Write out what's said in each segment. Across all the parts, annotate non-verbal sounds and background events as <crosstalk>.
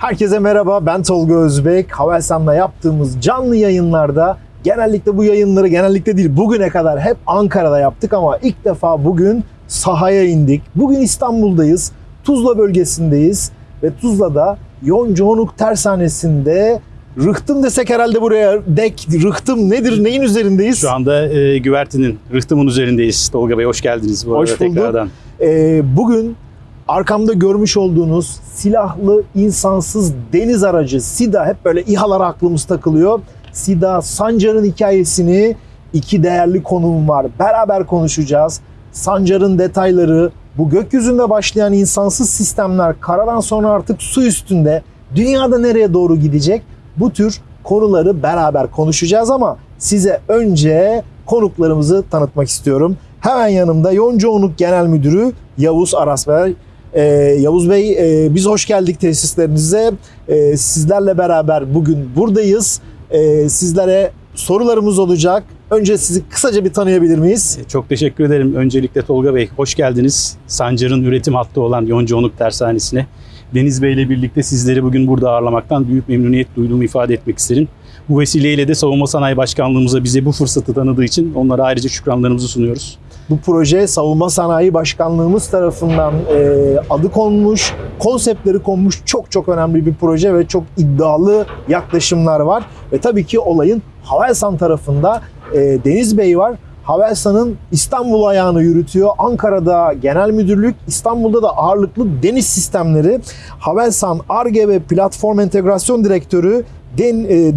Herkese merhaba, ben Tolga Özbek. Havelsan'la yaptığımız canlı yayınlarda genellikle bu yayınları genellikle değil bugüne kadar hep Ankara'da yaptık ama ilk defa bugün sahaya indik. Bugün İstanbul'dayız, Tuzla bölgesindeyiz ve Tuzla'da Yoncaonuk Tersanesi'nde rıhtım desek herhalde buraya dek, rıhtım nedir, neyin üzerindeyiz? Şu anda e, güvertinin, rıhtımın üzerindeyiz. Tolga Bey hoş geldiniz bu Hoş arada bulduk. tekrardan. Ee, bugün arkamda görmüş olduğunuz silahlı insansız deniz aracı SIDA hep böyle İHA'lara aklımız takılıyor. SIDA Sancar'ın hikayesini iki değerli konuğum var. Beraber konuşacağız. Sancar'ın detayları, bu gökyüzünde başlayan insansız sistemler karadan sonra artık su üstünde dünyada nereye doğru gidecek? Bu tür konuları beraber konuşacağız ama size önce konuklarımızı tanıtmak istiyorum. Hemen yanımda Yoncaonuk Genel Müdürü Yavuz Aras Ee, Yavuz Bey e, biz hoş geldik tesislerinize. Ee, sizlerle beraber bugün buradayız. Ee, sizlere sorularımız olacak. Önce sizi kısaca bir tanıyabilir miyiz? E, Çok teşekkür ederim. Öncelikle Tolga Bey hoş geldiniz. Sancar'ın üretim hattı olan Yoncaonuk Tersanesi'ne. Deniz Bey ile birlikte sizleri bugün burada ağırlamaktan büyük memnuniyet duyduğumu ifade etmek isterim. Bu vesileyle de Savunma Sanayi Başkanlığımıza bize bu fırsatı tanıdığı için onlara ayrıca şükranlarımızı sunuyoruz. Bu proje Savunma Sanayi Başkanlığımız tarafından e, adı konmuş, konseptleri konmuş çok çok önemli bir proje ve çok iddialı yaklaşımlar var. Ve tabii ki olayın Havelsan tarafında e, Deniz Bey var. Havelsan'ın İstanbul ayağını yürütüyor. Ankara'da genel müdürlük, İstanbul'da da ağırlıklı deniz sistemleri. Havelsan ARGE ve Platform Entegrasyon Direktörü e,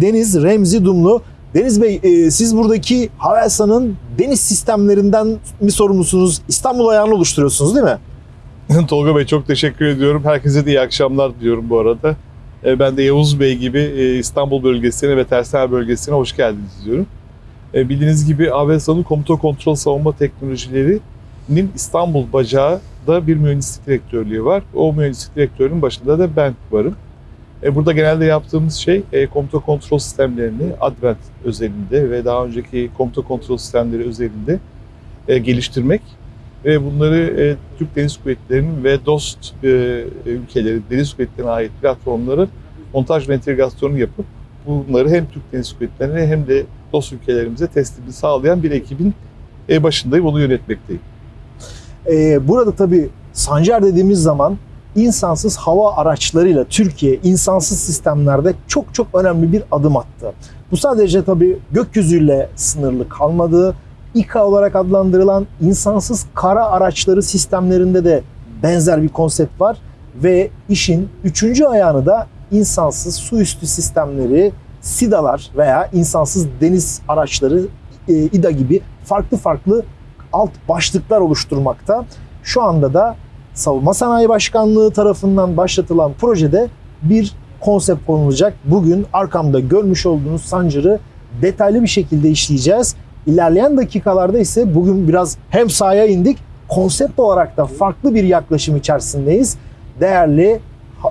Deniz Remzi Dumlu. Deniz Bey e, siz buradaki Havelsan'ın deniz sistemlerinden mi sorumlusunuz? İstanbul ayağını oluşturuyorsunuz değil mi? <laughs> Tolga Bey çok teşekkür ediyorum. Herkese de iyi akşamlar diliyorum bu arada. E, Ben de Yavuz Bey gibi e, İstanbul bölgesine ve Tersane bölgesine hoş geldiniz diyorum. E, Bildiğiniz gibi Avelsan'ın komuta kontrol savunma teknolojilerinin İstanbul bacağı da bir mühendislik direktörlüğü var. O mühendislik direktörünün başında da ben varım. E, Burada genelde yaptığımız şey e, komuta kontrol sistemlerini Advent özelinde ve daha önceki komuta kontrol sistemleri özelinde e, geliştirmek ve bunları Türk Deniz Kuvvetleri'nin ve dost ülkeleri deniz kuvvetlerine ait platformları montaj ve entegrasyonu yapıp bunları hem Türk Deniz Kuvvetleri'ne hem de dost ülkelerimize teslimini sağlayan bir ekibin başındayım, onu yönetmekteyim. Burada tabii Sancar dediğimiz zaman insansız hava araçlarıyla Türkiye insansız sistemlerde çok çok önemli bir adım attı. Bu sadece tabii gökyüzüyle sınırlı kalmadı. İKA olarak adlandırılan insansız kara araçları sistemlerinde de benzer bir konsept var ve işin üçüncü ayağını da insansız su üstü sistemleri, SIDA'lar veya insansız deniz araçları, e, İDA gibi farklı farklı alt başlıklar oluşturmakta. Şu anda da Savunma Sanayi Başkanlığı tarafından başlatılan projede bir konsept konulacak. Bugün arkamda görmüş olduğunuz Sancar'ı detaylı bir şekilde işleyeceğiz. İlerleyen dakikalarda ise bugün biraz hem sahaya indik, konsept olarak da farklı bir yaklaşım içerisindeyiz. Değerli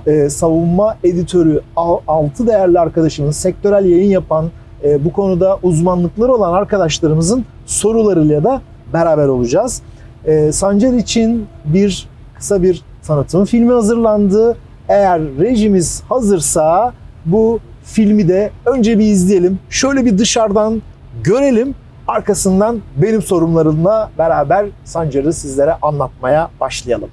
e, savunma editörü, al- altı değerli arkadaşımın, sektörel yayın yapan, e, bu konuda uzmanlıkları olan arkadaşlarımızın sorularıyla da beraber olacağız. E, Sancar için bir kısa bir tanıtım filmi hazırlandı. Eğer rejimiz hazırsa bu filmi de önce bir izleyelim. Şöyle bir dışarıdan görelim. Arkasından benim sorumlarımla beraber Sancar'ı sizlere anlatmaya başlayalım.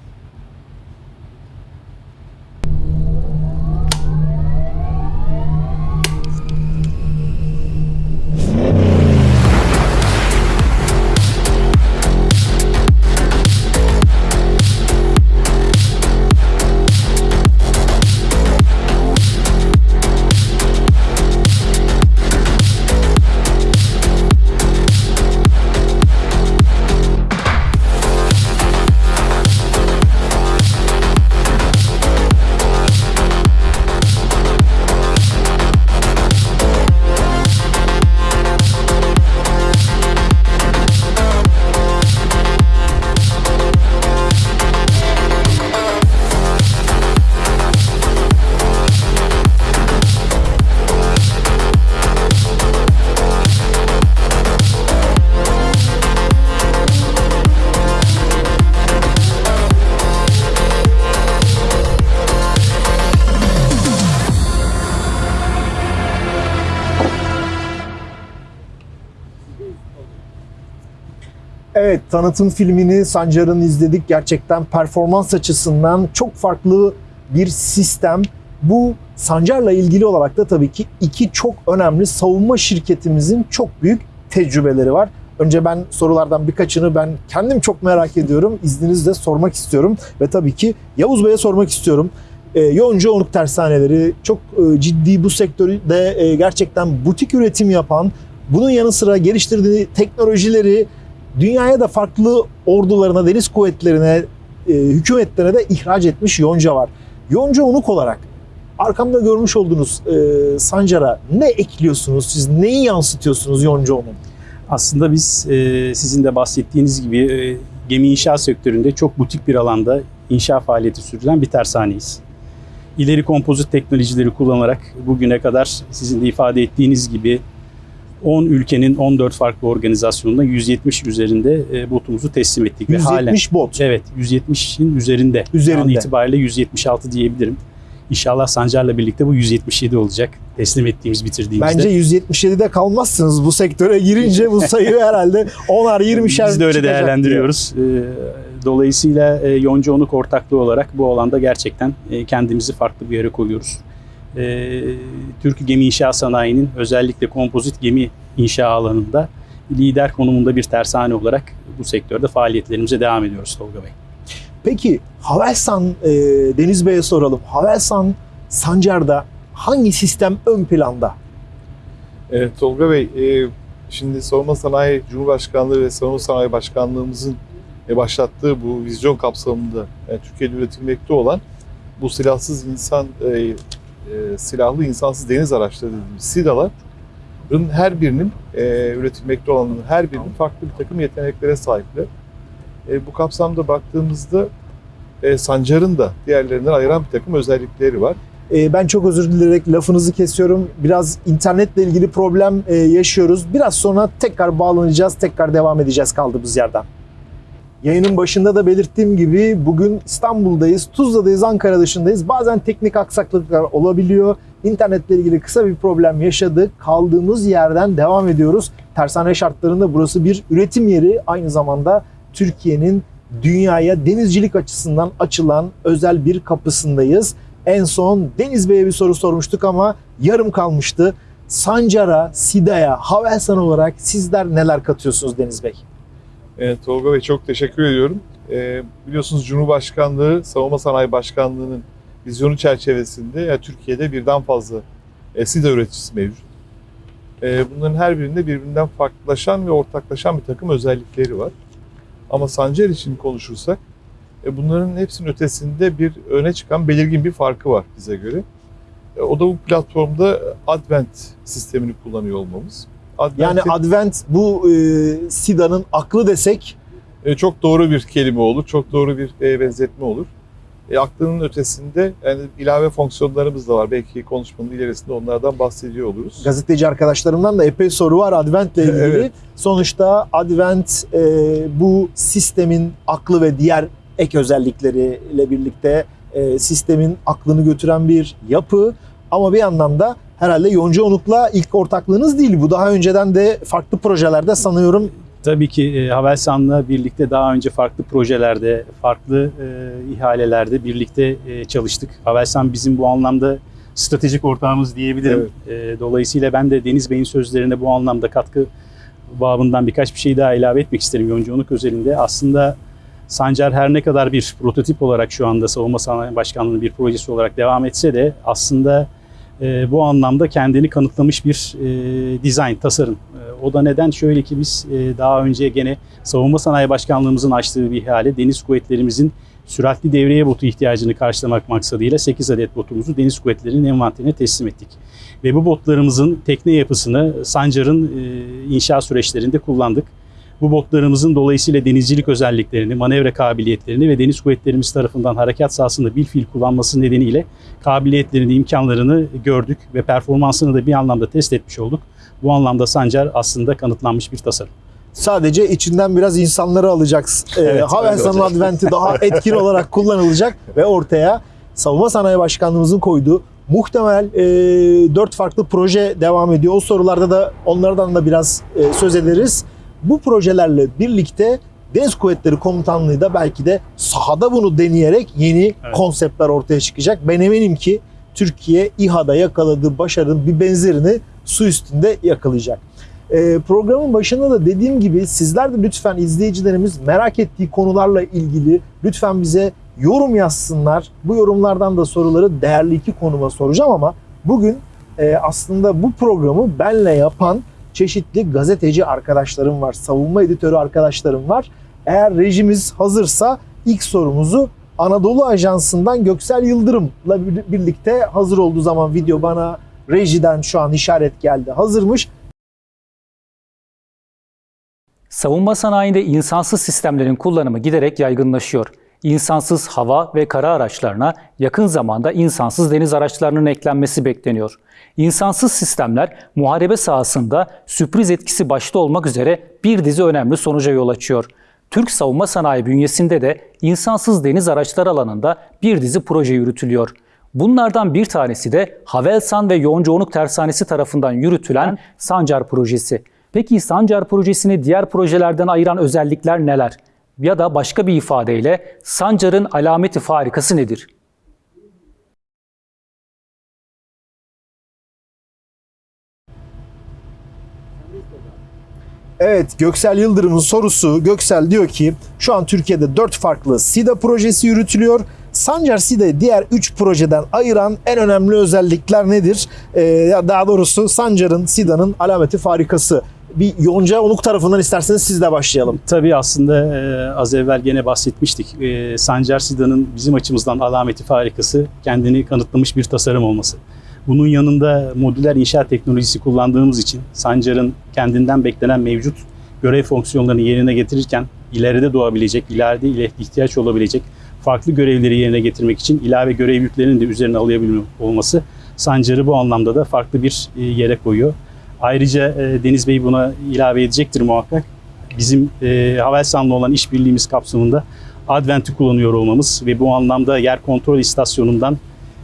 Tanıtım filmini Sancar'ın izledik. Gerçekten performans açısından çok farklı bir sistem. Bu Sancar'la ilgili olarak da tabii ki iki çok önemli savunma şirketimizin çok büyük tecrübeleri var. Önce ben sorulardan birkaçını ben kendim çok merak ediyorum. İzninizle sormak istiyorum. Ve tabii ki Yavuz Bey'e sormak istiyorum. E, Yonca Onuk Tersaneleri çok e, ciddi bu sektörde e, gerçekten butik üretim yapan, bunun yanı sıra geliştirdiği teknolojileri dünyaya da farklı ordularına, deniz kuvvetlerine, e, hükümetlerine de ihraç etmiş Yonca var. Yonca Onuk olarak arkamda görmüş olduğunuz e, Sancar'a ne ekliyorsunuz? Siz neyi yansıtıyorsunuz Yonca Onuk? Aslında biz e, sizin de bahsettiğiniz gibi e, gemi inşaat sektöründe çok butik bir alanda inşa faaliyeti sürdüren bir tersaneyiz. İleri kompozit teknolojileri kullanarak bugüne kadar sizin de ifade ettiğiniz gibi 10 ülkenin 14 farklı organizasyonunda 170 üzerinde e, botumuzu teslim ettik. Ve halen 170 bot. Evet 170'in üzerinde. Üzerinde. Şu an itibariyle 176 diyebilirim. İnşallah Sancar'la birlikte bu 177 olacak. Teslim ettiğimiz bitirdiğimizde. Bence 177'de kalmazsınız bu sektöre girince bu sayı <laughs> herhalde 10'ar 20'şer Biz de öyle değerlendiriyoruz. Ee, Dolayısıyla e, Yonca Onuk ortaklığı olarak bu alanda gerçekten e, kendimizi farklı bir yere koyuyoruz. Ee, Türk gemi inşa sanayinin özellikle kompozit gemi inşa alanında lider konumunda bir tersane olarak bu sektörde faaliyetlerimize devam ediyoruz Tolga Bey. Peki Havelsan e, Deniz Bey'e soralım. Havelsan Sancar'da hangi sistem ön planda? Evet Tolga Bey, e, şimdi Savunma Sanayi Cumhurbaşkanlığı ve Savunma Sanayi Başkanlığımızın e, başlattığı bu vizyon kapsamında yani Türkiye'de üretilmekte olan bu silahsız insan, e, e, silahlı insansız deniz araçları dediğimiz SİDA'ların her birinin e, üretilmekte olanların her birinin farklı bir takım yeteneklere sahipler. E, bu kapsamda baktığımızda e, Sancar'ın da diğerlerinden ayıran bir takım özellikleri var. E, ben çok özür dileyerek lafınızı kesiyorum. Biraz internetle ilgili problem e, yaşıyoruz. Biraz sonra tekrar bağlanacağız, tekrar devam edeceğiz kaldığımız yerden. Yayının başında da belirttiğim gibi bugün İstanbul'dayız, Tuzla'dayız, Ankara dışındayız. Bazen teknik aksaklıklar olabiliyor. İnternetle ilgili kısa bir problem yaşadık. Kaldığımız yerden devam ediyoruz. Tersane şartlarında burası bir üretim yeri. Aynı zamanda Türkiye'nin dünyaya denizcilik açısından açılan özel bir kapısındayız. En son Deniz Bey'e bir soru sormuştuk ama yarım kalmıştı. Sancar'a, SİDA'ya, Havelsan olarak sizler neler katıyorsunuz Deniz Bey? Evet, Tolga Bey çok teşekkür ediyorum. Ee, biliyorsunuz Cumhurbaşkanlığı, Savunma Sanayi Başkanlığı'nın vizyonu çerçevesinde ya Türkiye'de birden fazla e, SİDA üreticisi mevcut. E, bunların her birinde birbirinden farklılaşan ve ortaklaşan bir takım özellikleri var. Ama Sancar için konuşursak e, bunların hepsinin ötesinde bir öne çıkan belirgin bir farkı var bize göre. E, o da bu platformda Advent sistemini kullanıyor olmamız. Yani Advent'in- Advent bu e, SİDA'nın aklı desek E, çok doğru bir kelime olur, çok doğru bir e, benzetme olur. E, aklının ötesinde yani ilave fonksiyonlarımız da var. Belki konuşmanın ilerisinde onlardan bahsediyor oluruz. gazeteci arkadaşlarımdan da epey soru var Advent'le ilgili. Evet. Sonuçta Advent e, bu sistemin aklı ve diğer ek özellikleriyle birlikte e, sistemin aklını götüren bir yapı. Ama bir yandan da herhalde Yonca Onuk'la ilk ortaklığınız değil. Bu daha önceden de farklı projelerde sanıyorum Tabii ki e, Havelsan'la birlikte daha önce farklı projelerde, farklı e, ihalelerde birlikte e, çalıştık. Havelsan bizim bu anlamda stratejik ortağımız diyebilirim. E, dolayısıyla ben de Deniz Bey'in sözlerine bu anlamda katkı babından birkaç bir şey daha ilave etmek isterim yonculuk özelinde. Aslında Sancar her ne kadar bir prototip olarak şu anda Savunma Sanayi Başkanlığı'nın bir projesi olarak devam etse de aslında e, bu anlamda kendini kanıtlamış bir e, dizayn, tasarım. E, o da neden? Şöyle ki biz e, daha önce gene Savunma Sanayi Başkanlığımızın açtığı bir ihale Deniz Kuvvetlerimizin süratli devreye botu ihtiyacını karşılamak maksadıyla 8 adet botumuzu Deniz Kuvvetleri'nin envanterine teslim ettik. Ve bu botlarımızın tekne yapısını Sancar'ın e, inşa süreçlerinde kullandık. Bu botlarımızın dolayısıyla denizcilik özelliklerini, manevra kabiliyetlerini ve deniz kuvvetlerimiz tarafından harekat sahasında bir fiil kullanması nedeniyle kabiliyetlerini, imkanlarını gördük ve performansını da bir anlamda test etmiş olduk. Bu anlamda Sancar aslında kanıtlanmış bir tasarım. sadece içinden biraz insanları alacaksın. E, Evet, olacak. Advent'i daha <laughs> etkin olarak kullanılacak ve ortaya Savunma Sanayi Başkanlığımızın koyduğu muhtemel e, dört farklı proje devam ediyor. O sorularda da onlardan da biraz e, söz ederiz. Bu projelerle birlikte Deniz Kuvvetleri Komutanlığı da belki de sahada bunu deneyerek yeni Evet. konseptler ortaya çıkacak. Ben eminim ki Türkiye İHA'da yakaladığı başarının bir benzerini su üstünde yakalayacak. Ee, programın başında da dediğim gibi sizler de lütfen izleyicilerimiz merak ettiği konularla ilgili lütfen bize yorum yazsınlar. Bu yorumlardan da soruları değerli iki konuma soracağım ama bugün e, aslında bu programı benle yapan çeşitli gazeteci arkadaşlarım var, savunma editörü arkadaşlarım var. Eğer rejimiz hazırsa ilk sorumuzu Anadolu Ajansı'ndan Göksel Yıldırım'la bir- birlikte hazır olduğu zaman video bana rejiden şu an işaret geldi. Hazırmış. Savunma sanayinde insansız sistemlerin kullanımı giderek yaygınlaşıyor. İnsansız hava ve kara araçlarına yakın zamanda insansız deniz araçlarının eklenmesi bekleniyor. İnsansız sistemler muharebe sahasında sürpriz etkisi başta olmak üzere bir dizi önemli sonuca yol açıyor. Türk savunma sanayi bünyesinde de insansız deniz araçları alanında bir dizi proje yürütülüyor. Bunlardan bir tanesi de Havelsan ve Yoncaonuk Tersanesi tarafından yürütülen Sancar projesi. Peki Sancar projesini diğer projelerden ayıran özellikler neler? Ya da başka bir ifadeyle Sancar'ın alameti farikası nedir? Evet Göksel Yıldırım'ın sorusu Göksel diyor ki şu an Türkiye'de 4 farklı SIDA projesi yürütülüyor. Sancar SIDA'yı diğer 3 projeden ayıran en önemli özellikler nedir? Ee, daha doğrusu Sancar'ın SIDA'nın alameti farikası. Bir Yonca Onuk tarafından isterseniz siz de başlayalım. Tabii aslında e, az evvel gene bahsetmiştik. E, Sancar Sida'nın bizim açımızdan alameti farikası kendini kanıtlamış bir tasarım olması. Bunun yanında modüler inşaat teknolojisi kullandığımız için Sancar'ın kendinden beklenen mevcut görev fonksiyonlarını yerine getirirken ileride doğabilecek, ileride ile ihtiyaç olabilecek farklı görevleri yerine getirmek için ilave görev yüklerinin de üzerine alabilme olması Sancar'ı bu anlamda da farklı bir e, yere koyuyor. Ayrıca e, Deniz Bey buna ilave edecektir muhakkak. Bizim e, Havelsan'la olan işbirliğimiz kapsamında Advent'i kullanıyor olmamız ve bu anlamda yer kontrol istasyonundan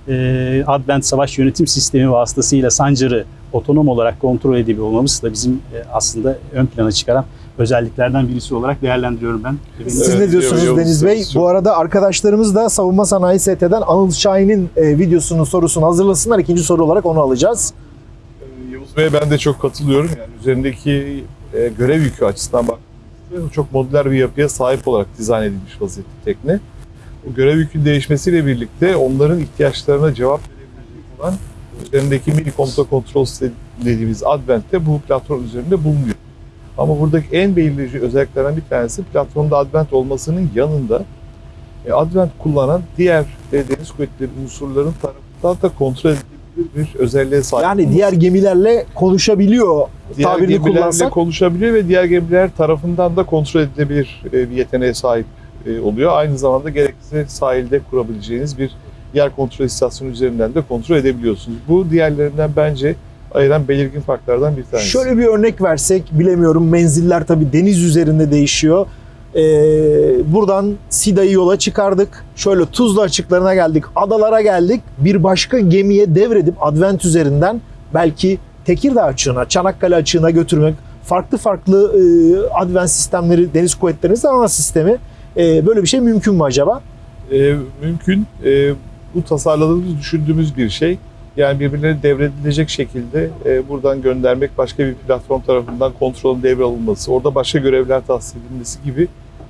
e, Advent Savaş Yönetim Sistemi vasıtasıyla Sancar'ı otonom olarak kontrol edebiliyor olmamız da bizim e, aslında ön plana çıkaran özelliklerden birisi olarak değerlendiriyorum ben. Siz Evet, ne diyorsunuz Deniz Bey? Bu arada arkadaşlarımız da Savunma Sanayi ST'den Anıl Şahin'in e, videosunun sorusunu hazırlasınlar. İkinci soru olarak onu alacağız. Yavuz Bey'e ben de çok katılıyorum. Yani üzerindeki e, görev yükü açısından baktığımızda çok modüler bir yapıya sahip olarak dizayn edilmiş vaziyette tekne. Bu görev yükün değişmesiyle birlikte onların ihtiyaçlarına cevap verebilecek olan üzerindeki mini komuta kontrol dediğimiz Advent'te bu platform üzerinde bulunuyor. Ama buradaki en belirleyici özelliklerden bir tanesi platformda Advent olmasının yanında e, Advent kullanan diğer e, deniz kuvvetleri unsurların tarafından da kontrol edilebilir bir özelliğe sahip. Yani diğer gemilerle konuşabiliyor diğer tabirini gemilerle kullansak. konuşabiliyor ve diğer gemiler tarafından da kontrol edilebilir e, bir yeteneğe sahip e, oluyor. Aynı zamanda gerekirse sahilde kurabileceğiniz bir yer kontrol istasyonu üzerinden de kontrol edebiliyorsunuz. Bu diğerlerinden bence ayıran belirgin farklardan bir tanesi. Şöyle bir örnek versek bilemiyorum menziller tabii deniz üzerinde değişiyor. Ee, buradan Sida'yı yola çıkardık. Şöyle Tuzla açıklarına geldik, adalara geldik. Bir başka gemiye devredip Advent üzerinden belki Tekirdağ açığına, Çanakkale açığına götürmek, farklı farklı e, Advent sistemleri, deniz kuvvetlerimizin ana sistemi. E, böyle bir şey mümkün mü acaba? E, mümkün. E, bu tasarladığımız, düşündüğümüz bir şey. Yani birbirlerine devredilecek şekilde e, buradan göndermek, başka bir platform tarafından kontrolün devralınması, orada başka görevler tahsis edilmesi gibi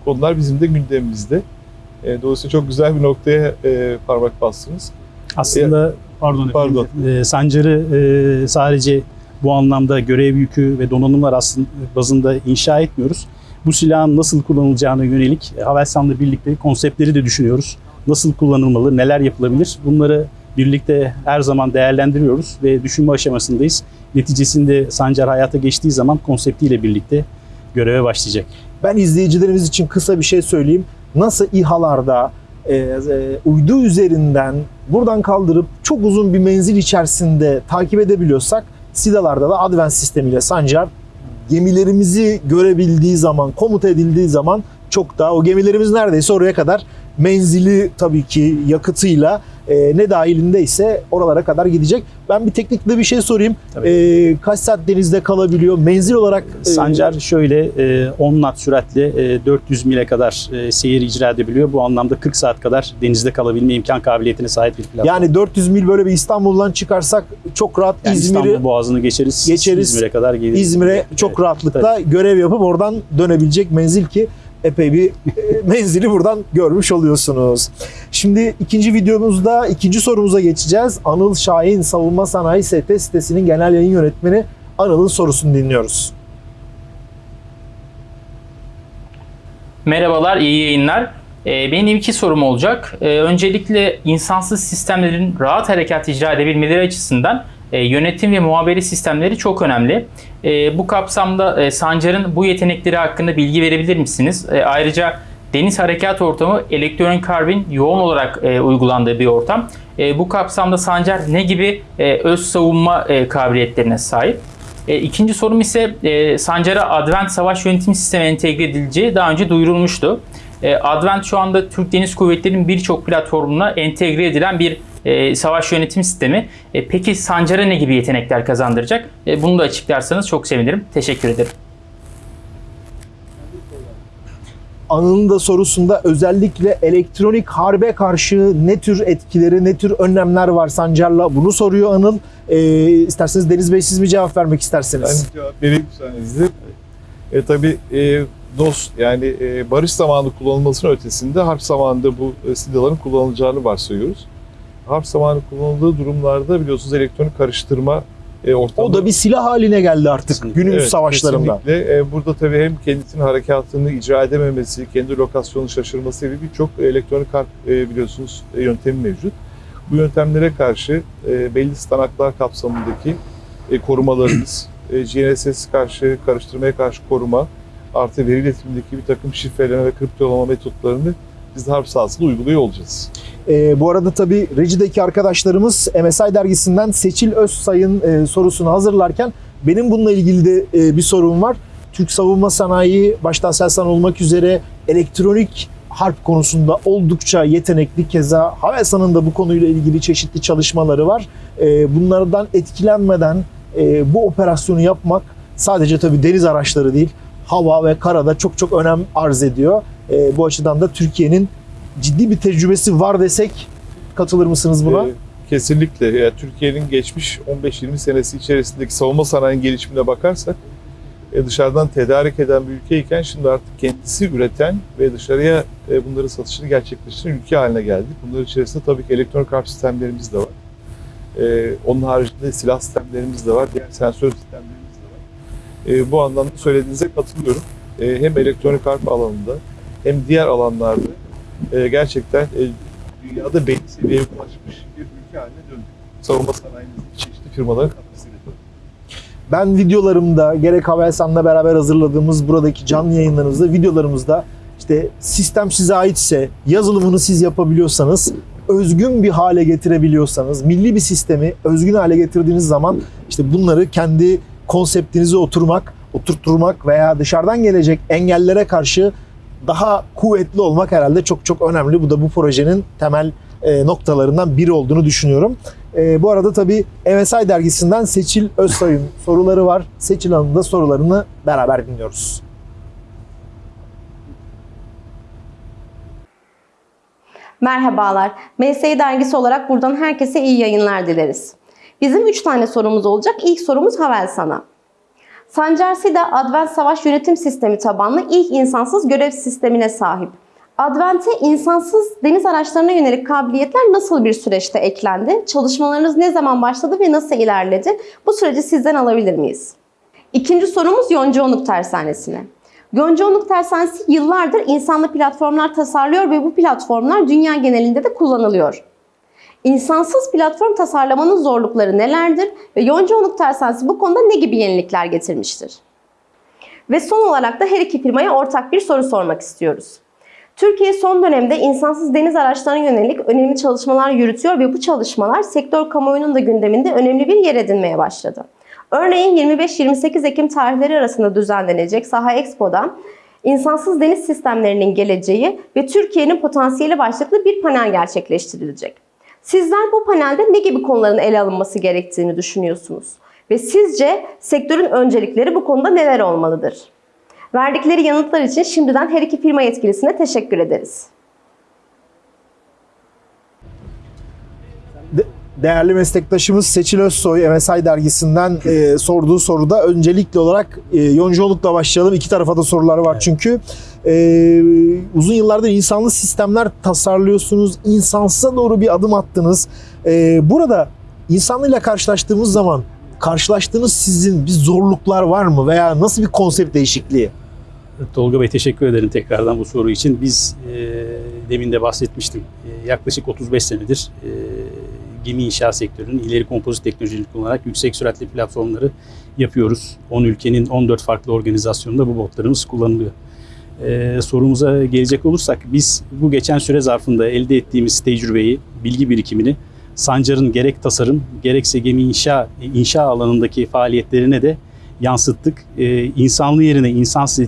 konular bizim de gündemimizde. E, dolayısıyla çok güzel bir noktaya e, parmak bastınız. Aslında pardon, Pardon. efendim, e, Sancar'ı e, sadece bu anlamda görev yükü ve donanımlar aslında bazında inşa etmiyoruz. Bu silahın nasıl kullanılacağına yönelik e, Havelsan'la birlikte konseptleri de düşünüyoruz. Nasıl kullanılmalı, neler yapılabilir bunları birlikte her zaman değerlendiriyoruz ve düşünme aşamasındayız. Neticesinde Sancar hayata geçtiği zaman konseptiyle birlikte göreve başlayacak. Ben izleyicilerimiz için kısa bir şey söyleyeyim. Nasıl İHA'larda e, e, uydu üzerinden buradan kaldırıp çok uzun bir menzil içerisinde takip edebiliyorsak SIDA'larda da Advent sistemiyle Sancar gemilerimizi görebildiği zaman, komuta edildiği zaman çok daha o gemilerimiz neredeyse oraya kadar menzili tabii ki yakıtıyla e, ne dahilinde ise oralara kadar gidecek. Ben bir teknikte bir şey sorayım. Tabii. E, kaç saat denizde kalabiliyor? Menzil olarak e, Sancar şöyle e, 10 knot süratle e, 400 mile kadar e, seyir icra edebiliyor. Bu anlamda 40 saat kadar denizde kalabilme imkan kabiliyetine sahip bir platform. yani 400 mil böyle bir İstanbul'dan çıkarsak çok rahat Yani İzmir'i İstanbul Boğazı'nı geçeriz. Geçeriz. İzmir'e kadar geliriz. İzmir'e çok Evet, rahatlıkla görev yapıp oradan dönebilecek menzil ki epey bir e, menzili buradan görmüş oluyorsunuz. Şimdi ikinci videomuzda ikinci sorumuza geçeceğiz. Anıl Şahin Savunma Sanayi ST sitesinin genel yayın yönetmeni Anıl'ın sorusunu dinliyoruz. Merhabalar, iyi yayınlar. Ee, Benim iki sorum olacak. Ee, Öncelikle insansız sistemlerin rahat harekat icra edebilmeleri açısından e, yönetim ve muhabere sistemleri çok önemli. E, Bu kapsamda e, Sancar'ın bu yetenekleri hakkında bilgi verebilir misiniz? Ayrıca deniz harekat ortamı elektronik karbin yoğun olarak uygulandığı bir ortam. Bu kapsamda Sancar ne gibi öz savunma kabiliyetlerine sahip? E, ikinci sorum ise Sancar'a Advent Savaş Yönetim Sistemi entegre edileceği daha önce duyurulmuştu. Advent şu anda Türk Deniz Kuvvetleri'nin birçok platformuna entegre edilen bir e, savaş yönetim sistemi. E, peki Sancar'a ne gibi yetenekler kazandıracak? E, bunu da açıklarsanız çok sevinirim. Teşekkür ederim. Anıl'ın da sorusunda özellikle elektronik harbe karşı ne tür etkileri, ne tür önlemler var Sancar'la bunu soruyor Anıl. E, isterseniz Deniz Bey siz mi cevap vermek Ben isterseniz? cevap vereyim müsaadenizle. E, tabii e, DOS yani e, barış zamanı kullanılmasının ötesinde harp zamanında bu e, silahların kullanılacağını varsayıyoruz. Harp zamanı kullanıldığı durumlarda biliyorsunuz elektronik karıştırma e, ortamı. O da bir silah haline geldi artık günümüz Evet, savaşlarında. Kesinlikle. E, burada tabii hem kendisinin harekatını icra edememesi, kendi lokasyonunu şaşırması gibi birçok elektronik harp e, biliyorsunuz e, yöntemi mevcut. Bu yöntemlere karşı e, belli standartlar kapsamındaki e, korumalarımız, <clears throat> e, GNSS karşı, karıştırmaya karşı koruma, artı veri iletimindeki bir takım şifreleme ve kriptolama metotlarını biz de harp sahasında uyguluyor olacağız. Ee, bu arada tabii Reji'deki arkadaşlarımız MSI dergisinden Seçil Özsay'ın e, sorusunu hazırlarken benim bununla ilgili de e, bir sorum var. Türk savunma sanayi başta Aselsan olmak üzere elektronik harp konusunda oldukça yetenekli. Keza Havelsan'ın da bu konuyla ilgili çeşitli çalışmaları var. E, bunlardan etkilenmeden e, bu operasyonu yapmak sadece tabii deniz araçları değil, hava ve karada çok çok önem arz ediyor. E, bu açıdan da Türkiye'nin ciddi bir tecrübesi var desek katılır mısınız buna? Ee, kesinlikle. Yani Türkiye'nin geçmiş 15-20 senesi içerisindeki savunma sanayinin gelişimine bakarsak e, dışarıdan tedarik eden bir ülkeyken şimdi artık kendisi üreten ve dışarıya e, bunları satışını gerçekleştiren ülke haline geldik. Bunların içerisinde tabii ki elektronik harp sistemlerimiz de var. E, onun haricinde silah sistemlerimiz de var, diğer sensör sistemlerimiz de var. E, bu anlamda söylediğinize katılıyorum. E, hem elektronik harp alanında hem diğer alanlarda e, gerçekten e, dünyada belli seviyeye ulaşmış bir ülke haline döndük. Savunma sanayimizdeki çeşitli firmaların. Ben videolarımda gerek Havelsan'la beraber hazırladığımız buradaki canlı yayınlarımızda, videolarımızda işte sistem size aitse, yazılımını siz yapabiliyorsanız, özgün bir hale getirebiliyorsanız, milli bir sistemi özgün hale getirdiğiniz zaman işte bunları kendi konseptinize oturmak, oturtturmak veya dışarıdan gelecek engellere karşı daha kuvvetli olmak herhalde çok çok önemli. Bu da bu projenin temel e, noktalarından biri olduğunu düşünüyorum. E, bu arada tabii MSI dergisinden Seçil Özsay'ın <laughs> soruları var. Seçil Hanım'ın da sorularını beraber dinliyoruz. Merhabalar. MSI dergisi olarak buradan herkese iyi yayınlar dileriz. Bizim 3 tane sorumuz olacak. İlk sorumuz Havelsan'a. Sancar SİDA Advent Savaş Yönetim Sistemi tabanlı ilk insansız görev sistemine sahip. Advent'e insansız deniz araçlarına yönelik kabiliyetler nasıl bir süreçte eklendi? Çalışmalarınız ne zaman başladı ve nasıl ilerledi? Bu süreci sizden alabilir miyiz? İkinci sorumuz Yoncaonuk Tersanesi'ne. Yoncaonuk Tersanesi yıllardır insanlı platformlar tasarlıyor ve bu platformlar dünya genelinde de kullanılıyor. İnsansız platform tasarlamanın zorlukları nelerdir ve Yoncaonuk Tersanesi bu konuda ne gibi yenilikler getirmiştir? Ve son olarak da her iki firmaya ortak bir soru sormak istiyoruz. Türkiye son dönemde insansız deniz araçlarına yönelik önemli çalışmalar yürütüyor ve bu çalışmalar sektör kamuoyunun da gündeminde önemli bir yer edinmeye başladı. Örneğin 25-28 Ekim tarihleri arasında düzenlenecek Saha Expo'da insansız deniz sistemlerinin geleceği ve Türkiye'nin potansiyeli başlıklı bir panel gerçekleştirilecek. Sizler bu panelde ne gibi konuların ele alınması gerektiğini düşünüyorsunuz? Ve sizce sektörün öncelikleri bu konuda neler olmalıdır? Verdikleri yanıtlar için şimdiden her iki firma yetkilisine teşekkür ederiz. De- değerli meslektaşımız Seçil Özsoy MSI dergisinden e, sorduğu soruda öncelikli olarak e, yoncolukla başlayalım. İki tarafa da sorular var çünkü. E, uzun yıllardır insanlı sistemler tasarlıyorsunuz. İnsansıza doğru bir adım attınız. E, burada insanlıyla karşılaştığımız zaman karşılaştığınız sizin bir zorluklar var mı veya nasıl bir konsept değişikliği? Tolga Bey teşekkür ederim tekrardan bu soru için. Biz e, demin de bahsetmiştim. E, yaklaşık 35 senedir e, gemi inşaat sektörünün ileri kompozit teknolojileri kullanarak yüksek süratli platformları yapıyoruz. 10 ülkenin 14 farklı organizasyonunda bu botlarımız kullanılıyor. E, sorumuza gelecek olursak biz bu geçen süre zarfında elde ettiğimiz tecrübeyi, bilgi birikimini Sancar'ın gerek tasarım gerekse gemi inşa inşa alanındaki faaliyetlerine de yansıttık. E, insanlı yerine insansız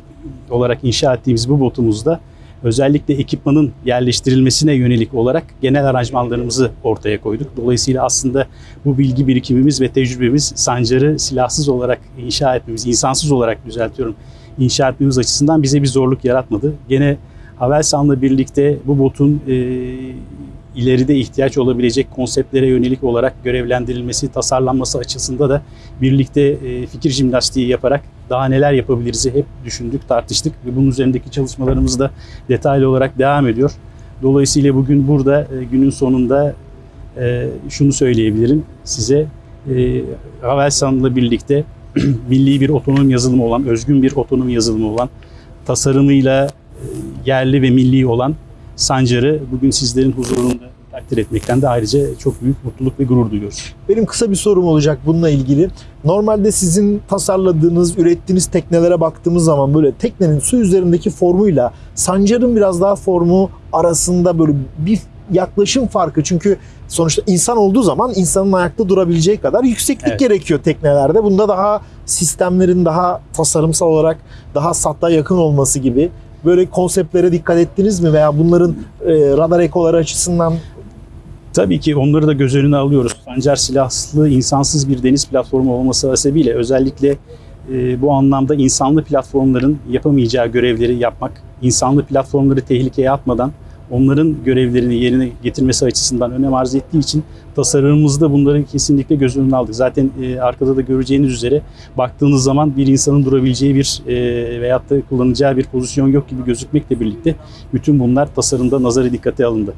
olarak inşa ettiğimiz bu botumuzda özellikle ekipmanın yerleştirilmesine yönelik olarak genel aranjmanlarımızı ortaya koyduk. Dolayısıyla aslında bu bilgi birikimimiz ve tecrübemiz Sancar'ı silahsız olarak inşa etmemiz, insansız olarak düzeltiyorum, inşa etmemiz açısından bize bir zorluk yaratmadı. Gene Havelsan'la birlikte bu botun e, ileride ihtiyaç olabilecek konseptlere yönelik olarak görevlendirilmesi, tasarlanması açısında da birlikte e, fikir jimnastiği yaparak daha neler yapabiliriz'i hep düşündük, tartıştık ve bunun üzerindeki çalışmalarımız da detaylı olarak devam ediyor. Dolayısıyla bugün burada e, günün sonunda e, şunu söyleyebilirim size. E, Havelsan'la birlikte <clears throat> milli bir otonom yazılımı olan, özgün bir otonom yazılımı olan, tasarımıyla e, yerli ve milli olan Sancar'ı bugün sizlerin huzurunda takdir etmekten de ayrıca çok büyük mutluluk ve gurur duyuyoruz. Benim kısa bir sorum olacak bununla ilgili. Normalde sizin tasarladığınız, ürettiğiniz teknelere baktığımız zaman böyle teknenin su üzerindeki formuyla Sancar'ın biraz daha formu arasında böyle bir yaklaşım farkı. Çünkü sonuçta insan olduğu zaman insanın ayakta durabileceği kadar yükseklik Evet. gerekiyor teknelerde. Bunda daha sistemlerin daha tasarımsal olarak daha satta yakın olması gibi böyle konseptlere dikkat ettiniz mi veya bunların e, radar ekoları açısından Tabii ki onları da göz önüne alıyoruz. Sancar silahlı, insansız bir deniz platformu olması hasebiyle özellikle e, bu anlamda insanlı platformların yapamayacağı görevleri yapmak, insanlı platformları tehlikeye atmadan onların görevlerini yerine getirmesi açısından önem arz ettiği için tasarımımızda bunları kesinlikle göz önüne aldık. Zaten e, arkada da göreceğiniz üzere baktığınız zaman bir insanın durabileceği bir e, veyahut da kullanacağı bir pozisyon yok gibi gözükmekle birlikte bütün bunlar tasarımda nazarı dikkate alındı.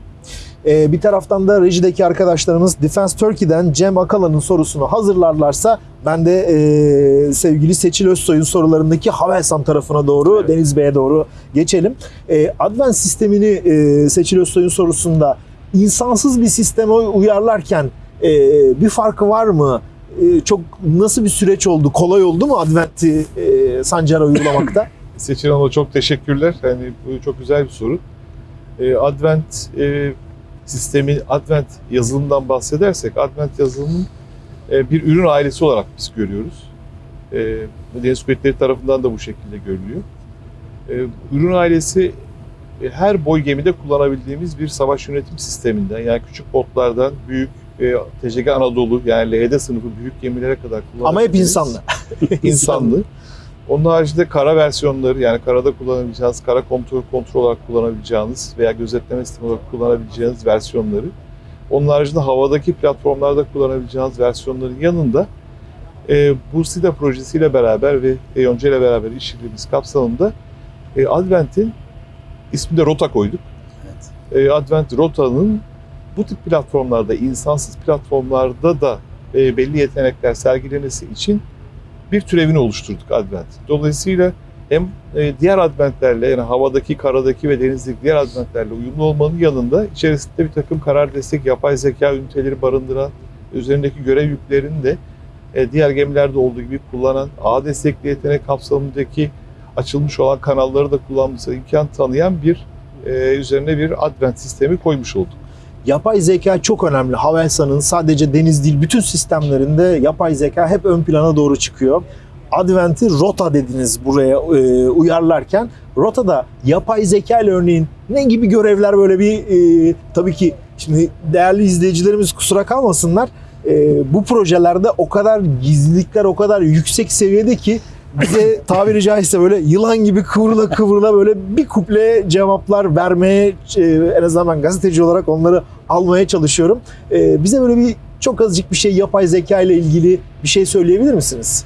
Ee, bir taraftan da rejideki arkadaşlarımız Defense Turkey'den Cem Akala'nın sorusunu hazırlarlarsa ben de e, sevgili Seçil Özsoy'un sorularındaki Havelsan tarafına doğru, Evet. Deniz Bey'e doğru geçelim. E, Advent sistemini e, Seçil Özsoy'un sorusunda insansız bir sisteme uyarlarken e, bir farkı var mı? E, çok nasıl bir süreç oldu? Kolay oldu mu Advent'i e, Sancar'a uygulamakta? <laughs> Seçil Hanım'a çok teşekkürler. Yani bu çok güzel bir soru. Ee, Advent e, sistemi, Advent yazılımından bahsedersek, Advent yazılımın e, bir ürün ailesi olarak biz görüyoruz. Deniz Kuvvetleri tarafından da bu şekilde görülüyor. E, ürün ailesi e, her boy gemide kullanabildiğimiz bir savaş yönetim sisteminden, yani küçük botlardan büyük TCG Anadolu yani LHD sınıfı büyük gemilere kadar Ama hep insanlı. <laughs> insanlı. <laughs> Onun haricinde kara versiyonları yani karada kullanabileceğiniz, kara kontrol kontrol olarak kullanabileceğiniz veya gözetleme sistemi olarak kullanabileceğiniz versiyonları. Onun haricinde havadaki platformlarda kullanabileceğiniz versiyonların yanında e, bu SIDA projesiyle beraber ve EYONCA ile beraber işbirliğimiz kapsamında e, Advent'in ismini de Rota koyduk. E, Advent Rota'nın bu tip platformlarda, insansız platformlarda da e, belli yetenekler sergilemesi için bir türevini oluşturduk Advent. Dolayısıyla hem e, diğer Adventlerle yani havadaki, karadaki ve denizdeki diğer Adventlerle uyumlu olmanın yanında içerisinde bir takım karar destek, yapay zeka üniteleri barındıran, üzerindeki görev yüklerini de e, diğer gemilerde olduğu gibi kullanan, ağ destekli yetenek kapsamındaki açılmış olan kanalları da kullanmasına imkan tanıyan bir e, üzerine bir Advent sistemi koymuş olduk. Yapay zeka çok önemli. Havelsan'ın sadece deniz değil bütün sistemlerinde yapay zeka hep ön plana doğru çıkıyor. Advent'i rota dediniz buraya e, uyarlarken. Rota'da yapay zeka ile örneğin ne gibi görevler böyle bir e, tabii ki Şimdi değerli izleyicilerimiz kusura kalmasınlar. Ee, bu projelerde o kadar gizlilikler o kadar yüksek seviyede ki bize tabiri caizse böyle yılan gibi kıvrıla kıvrıla böyle bir kuple cevaplar vermeye e, en azından ben gazeteci olarak onları almaya çalışıyorum. Ee, bize böyle bir çok azıcık bir şey yapay zeka ile ilgili bir şey söyleyebilir misiniz?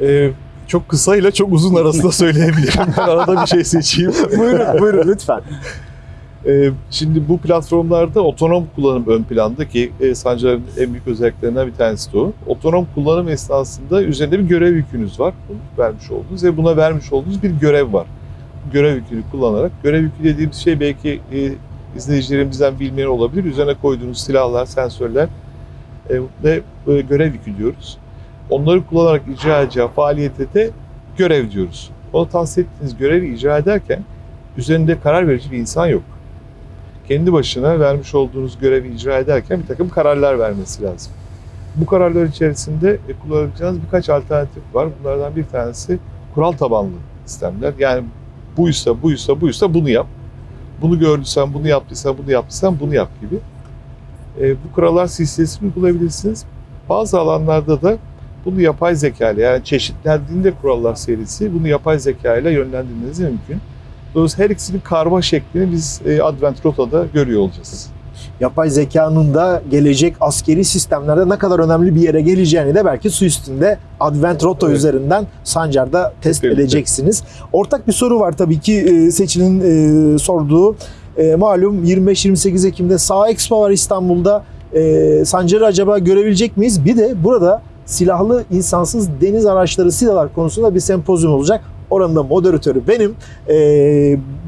Ee, çok kısa ile çok uzun arasında söyleyebilirim. Ben arada bir şey seçeyim. <laughs> buyurun buyurun lütfen. Ee, şimdi bu platformlarda otonom kullanım ön planda ki e, Sancar'ın en büyük özelliklerinden bir tanesi de o. Otonom kullanım esnasında üzerinde bir görev yükünüz var. Bunu vermiş olduğunuz ve buna vermiş olduğunuz bir görev var. Görev yükünü kullanarak, görev yükü dediğimiz şey belki e, izleyicilerimizden bilmeyen olabilir. Üzerine koyduğunuz silahlar, sensörler e, ve görev yükü diyoruz. Onları kullanarak icra edeceği faaliyete de görev diyoruz. Ona tahsis ettiğiniz görevi icra ederken üzerinde karar verici bir insan yok kendi başına vermiş olduğunuz görevi icra ederken bir takım kararlar vermesi lazım. Bu kararlar içerisinde e, kullanabileceğiniz birkaç alternatif var. Bunlardan bir tanesi kural tabanlı sistemler. Yani buysa, buysa, buysa bunu yap. Bunu gördüysen, bunu yaptıysan, bunu yaptıysan bunu yap gibi. E, bu kurallar silsilesini uygulayabilirsiniz. Bazı alanlarda da bunu yapay zeka ile yani çeşitlendiğinde kurallar serisi bunu yapay zeka ile yönlendirmeniz mümkün. Dolayısıyla her ikisinin karma şeklini biz e, Advent Rota'da görüyor olacağız. yapay zekanın da gelecek askeri sistemlerde ne kadar önemli bir yere geleceğini de belki su üstünde Advent Roto Evet. üzerinden Sancar'da test birlikte. edeceksiniz. Ortak bir soru var tabii ki e, Seçil'in e, sorduğu. Malum 25-28 Ekim'de Sağ Expo var İstanbul'da. Sancar'ı acaba görebilecek miyiz? Bir de burada silahlı insansız deniz araçları silahlar konusunda bir sempozyum olacak. Oranın da moderatörü benim. E,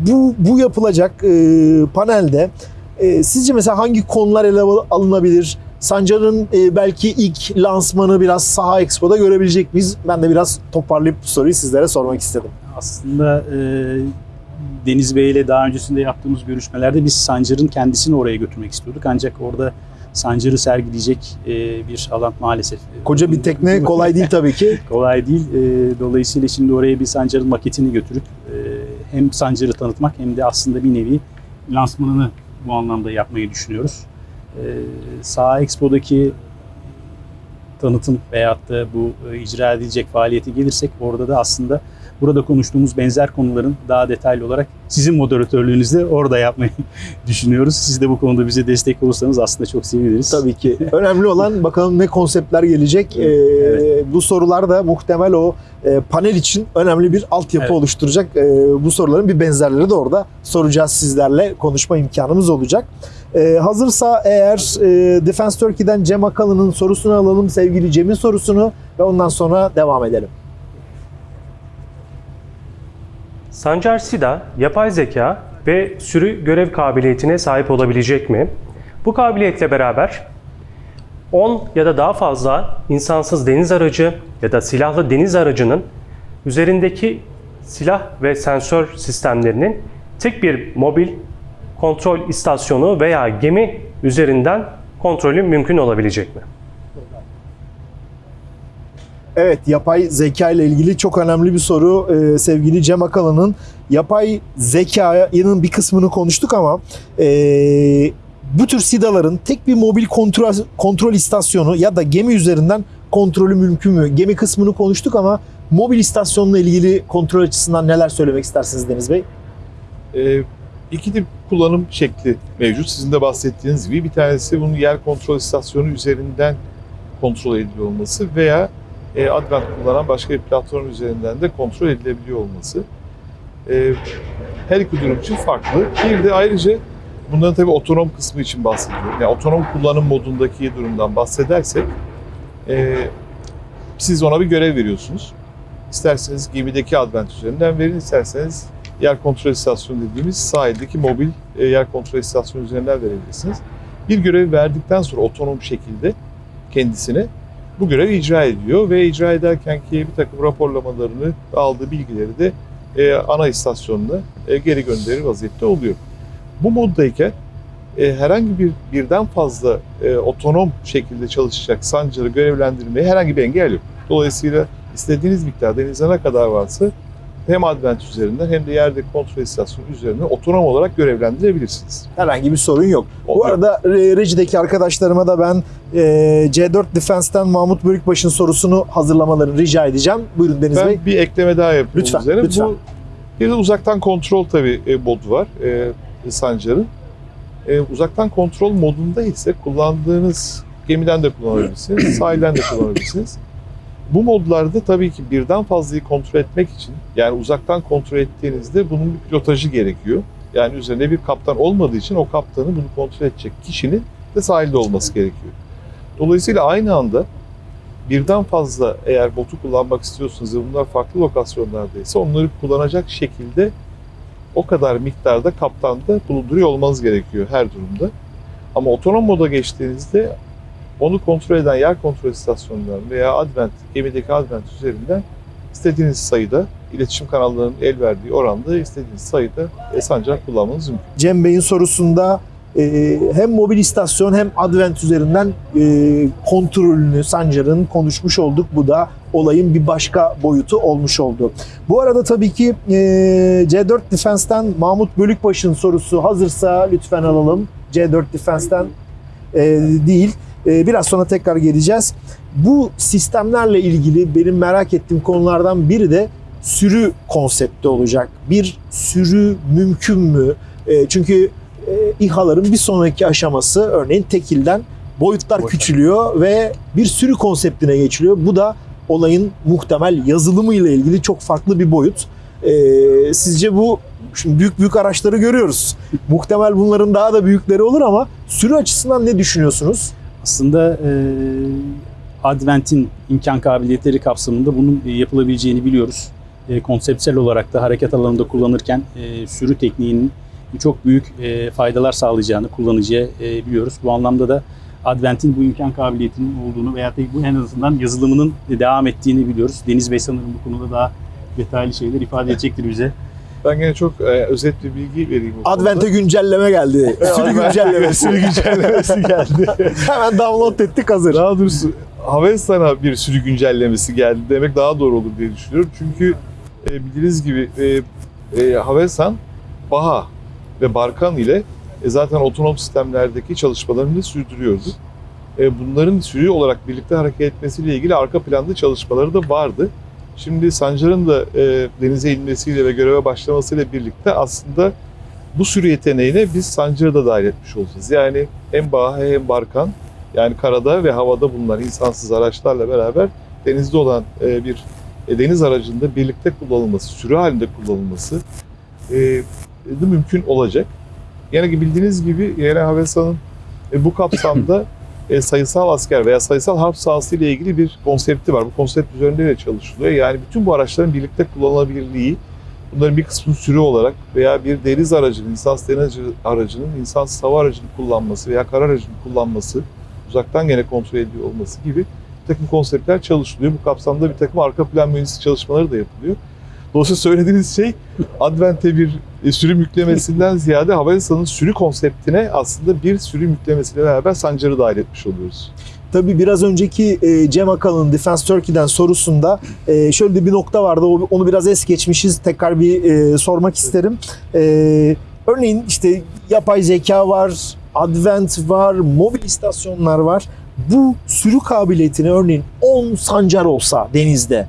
bu, bu yapılacak e, panelde e, sizce mesela hangi konular ele al- alınabilir? Sancar'ın e, belki ilk lansmanı biraz Saha Expo'da görebilecek miyiz? Ben de biraz toparlayıp bu soruyu sizlere sormak istedim. Aslında e, Deniz Bey ile daha öncesinde yaptığımız görüşmelerde biz Sancar'ın kendisini oraya götürmek istiyorduk. Ancak orada Sancar'ı sergileyecek e, bir alan maalesef. e, Koca bir tekne kolay değil tabii ki. <laughs> Kolay değil. E, dolayısıyla şimdi oraya bir Sancar'ın maketini götürüp e, hem Sancar'ı tanıtmak hem de aslında bir nevi lansmanını bu anlamda yapmayı düşünüyoruz. E, Sağ Expo'daki tanıtım veyahut da bu icra edilecek faaliyete gelirsek orada da aslında burada konuştuğumuz benzer konuların daha detaylı olarak sizin moderatörlüğünüzde orada yapmayı <laughs> düşünüyoruz. Siz de bu konuda bize destek olursanız aslında çok seviniriz. Tabii ki. <laughs> Önemli olan bakalım ne konseptler gelecek. Ee, Evet. Bu sorular da muhtemel o e, panel için önemli bir altyapı Evet. oluşturacak. Ee, bu soruların bir benzerleri de orada soracağız sizlerle. Konuşma imkanımız olacak. Ee, hazırsa eğer e, Defense Turkey'den Cem Akalı'nın sorusunu alalım. Sevgili Cem'in sorusunu ve ondan sonra devam edelim. Sancar Sida, yapay zeka ve sürü görev kabiliyetine sahip olabilecek mi? Bu kabiliyetle beraber 10 ya da daha fazla insansız deniz aracı ya da silahlı deniz aracının üzerindeki silah ve sensör sistemlerinin tek bir mobil kontrol istasyonu veya gemi üzerinden kontrolü mümkün olabilecek mi? Evet, yapay zeka ile ilgili çok önemli bir soru Ee, sevgili Cem Akalı'nın. Yapay zekanın bir kısmını konuştuk ama ee, bu tür SIDA'ların tek bir mobil kontrol, kontrol istasyonu ya da gemi üzerinden kontrolü mümkün mü? Gemi kısmını konuştuk ama mobil istasyonla ilgili kontrol açısından neler söylemek istersiniz Deniz Bey? Ee, iki tip kullanım şekli mevcut. Sizin de bahsettiğiniz gibi bir tanesi bunun yer kontrol istasyonu üzerinden kontrol ediliyor olması veya e, Advent kullanan başka bir platform üzerinden de kontrol edilebiliyor olması. Ee, her iki durum için farklı. Bir de ayrıca bunların tabii otonom kısmı için bahsediyorum. Yani otonom kullanım modundaki durumdan bahsedersek e, siz ona bir görev veriyorsunuz. İsterseniz gemideki Advent üzerinden verin, isterseniz yer kontrol istasyonu dediğimiz sahildeki mobil e, yer kontrol istasyonu üzerinden verebilirsiniz. Bir görevi verdikten sonra otonom şekilde kendisine bu görevi icra ediyor ve icra ederken ki bir takım raporlamalarını aldığı bilgileri de e, ana istasyonuna e, geri gönderir vaziyette oluyor. Bu moddayken e, herhangi bir birden fazla e, otonom şekilde çalışacak sancarı görevlendirmeye herhangi bir engel yok. Dolayısıyla istediğiniz miktar denize ne kadar varsa hem Advent üzerinden hem de yerdeki kontrol istasyonu üzerinden otonom olarak görevlendirebilirsiniz. Herhangi bir sorun yok. Bu Oluyor. arada rejideki arkadaşlarıma da ben e, C4 Defense'ten Mahmut Bölükbaş'ın sorusunu hazırlamalarını rica edeceğim. Buyurun Deniz Bey. Ben bir ekleme daha yapayım Lütfen, üzerine. lütfen. Bu bir de uzaktan kontrol tabii e, modu var e, Sancar'ın. E, uzaktan kontrol modunda ise kullandığınız gemiden de kullanabilirsiniz, sahilden de kullanabilirsiniz. Bu modlarda tabii ki birden fazlayı kontrol etmek için yani uzaktan kontrol ettiğinizde bunun bir pilotajı gerekiyor. Yani üzerinde bir kaptan olmadığı için o kaptanı bunu kontrol edecek kişinin de sahilde olması gerekiyor. Dolayısıyla aynı anda birden fazla eğer botu kullanmak istiyorsanız ve bunlar farklı lokasyonlardaysa onları kullanacak şekilde o kadar miktarda kaptanda bulunduruyor olmanız gerekiyor her durumda. Ama otonom moda geçtiğinizde onu kontrol eden yer kontrol istasyonları veya Advent, gemideki Advent üzerinden istediğiniz sayıda iletişim kanallarının el verdiği oranda istediğiniz sayıda sancak kullanmanız mümkün. Cem Bey'in sorusunda e, hem mobil istasyon hem Advent üzerinden e, kontrolünü Sancar'ın konuşmuş olduk. Bu da olayın bir başka boyutu olmuş oldu. Bu arada tabii ki e, C4 Defense'ten Mahmut Bölükbaş'ın sorusu hazırsa lütfen alalım. C4 Defense'ten e, değil. E, biraz sonra tekrar geleceğiz. Bu sistemlerle ilgili benim merak ettiğim konulardan biri de sürü konsepti olacak. Bir sürü mümkün mü? E, çünkü e, İHA'ların bir sonraki aşaması örneğin tekilden boyutlar Boyutlar. küçülüyor ve bir sürü konseptine geçiliyor. Bu da olayın muhtemel yazılımı ile ilgili çok farklı bir boyut. E, sizce bu şimdi büyük büyük araçları görüyoruz. Muhtemel bunların daha da büyükleri olur ama sürü açısından ne düşünüyorsunuz? Aslında e, Advent'in imkan kabiliyetleri kapsamında bunun e, yapılabileceğini biliyoruz. E, konseptsel olarak da hareket alanında kullanırken e, sürü tekniğinin çok büyük e, faydalar sağlayacağını kullanıcıya e, biliyoruz. Bu anlamda da Advent'in bu imkan kabiliyetinin olduğunu veya bu en azından yazılımının devam ettiğini biliyoruz. Deniz Bey sanırım bu konuda daha detaylı şeyler ifade edecektir bize. Ben gene çok e, özet bir bilgi vereyim. bu konuda. Advent'e güncelleme geldi. Sürü güncellemesi. Sürü güncellemesi geldi. <laughs> Hemen download ettik hazır. Daha doğrusu Havelsan'a bir sürü güncellemesi geldi demek daha doğru olur diye düşünüyorum. Çünkü e, bildiğiniz gibi e, e, Havelsan, Baha ve Barkan ile e, zaten otonom sistemlerdeki çalışmalarını sürdürüyordu. E, bunların sürü olarak birlikte hareket etmesiyle ilgili arka planda çalışmaları da vardı. Şimdi Sancar'ın da e, denize inmesiyle ve göreve başlamasıyla birlikte aslında bu sürü yeteneğine biz Sancar'ı da dahil etmiş olacağız. Yani hem Baha hem Barkan yani karada ve havada bulunan insansız araçlarla beraber denizde olan e, bir e, deniz aracında birlikte kullanılması, sürü halinde kullanılması e, de mümkün olacak. Yani bildiğiniz gibi Yere Havelsan'ın e, bu kapsamda <laughs> e, sayısal asker veya sayısal harp sahası ile ilgili bir konsepti var. Bu konsept üzerinde de çalışılıyor. Yani bütün bu araçların birlikte kullanılabilirliği, bunların bir kısmı sürü olarak veya bir deniz aracının, insansız deniz aracının insansız hava aracını kullanması veya kara aracını kullanması, uzaktan gene kontrol ediyor olması gibi bir takım konseptler çalışılıyor. Bu kapsamda bir takım arka plan mühendislik çalışmaları da yapılıyor. Dolayısıyla söylediğiniz şey Advent'e bir e, sürüm yüklemesinden <laughs> ziyade Havelsan'ın sürü konseptine aslında bir sürüm yüklemesiyle beraber Sancar'ı dahil etmiş oluyoruz. Tabii biraz önceki e, Cem Akalın Defense Turkey'den sorusunda e, şöyle de bir nokta vardı. Onu biraz es geçmişiz. Tekrar bir sormak isterim. Örneğin işte yapay zeka var, Advent var, mobil istasyonlar var. Bu sürü kabiliyetini örneğin 10 sancar olsa denizde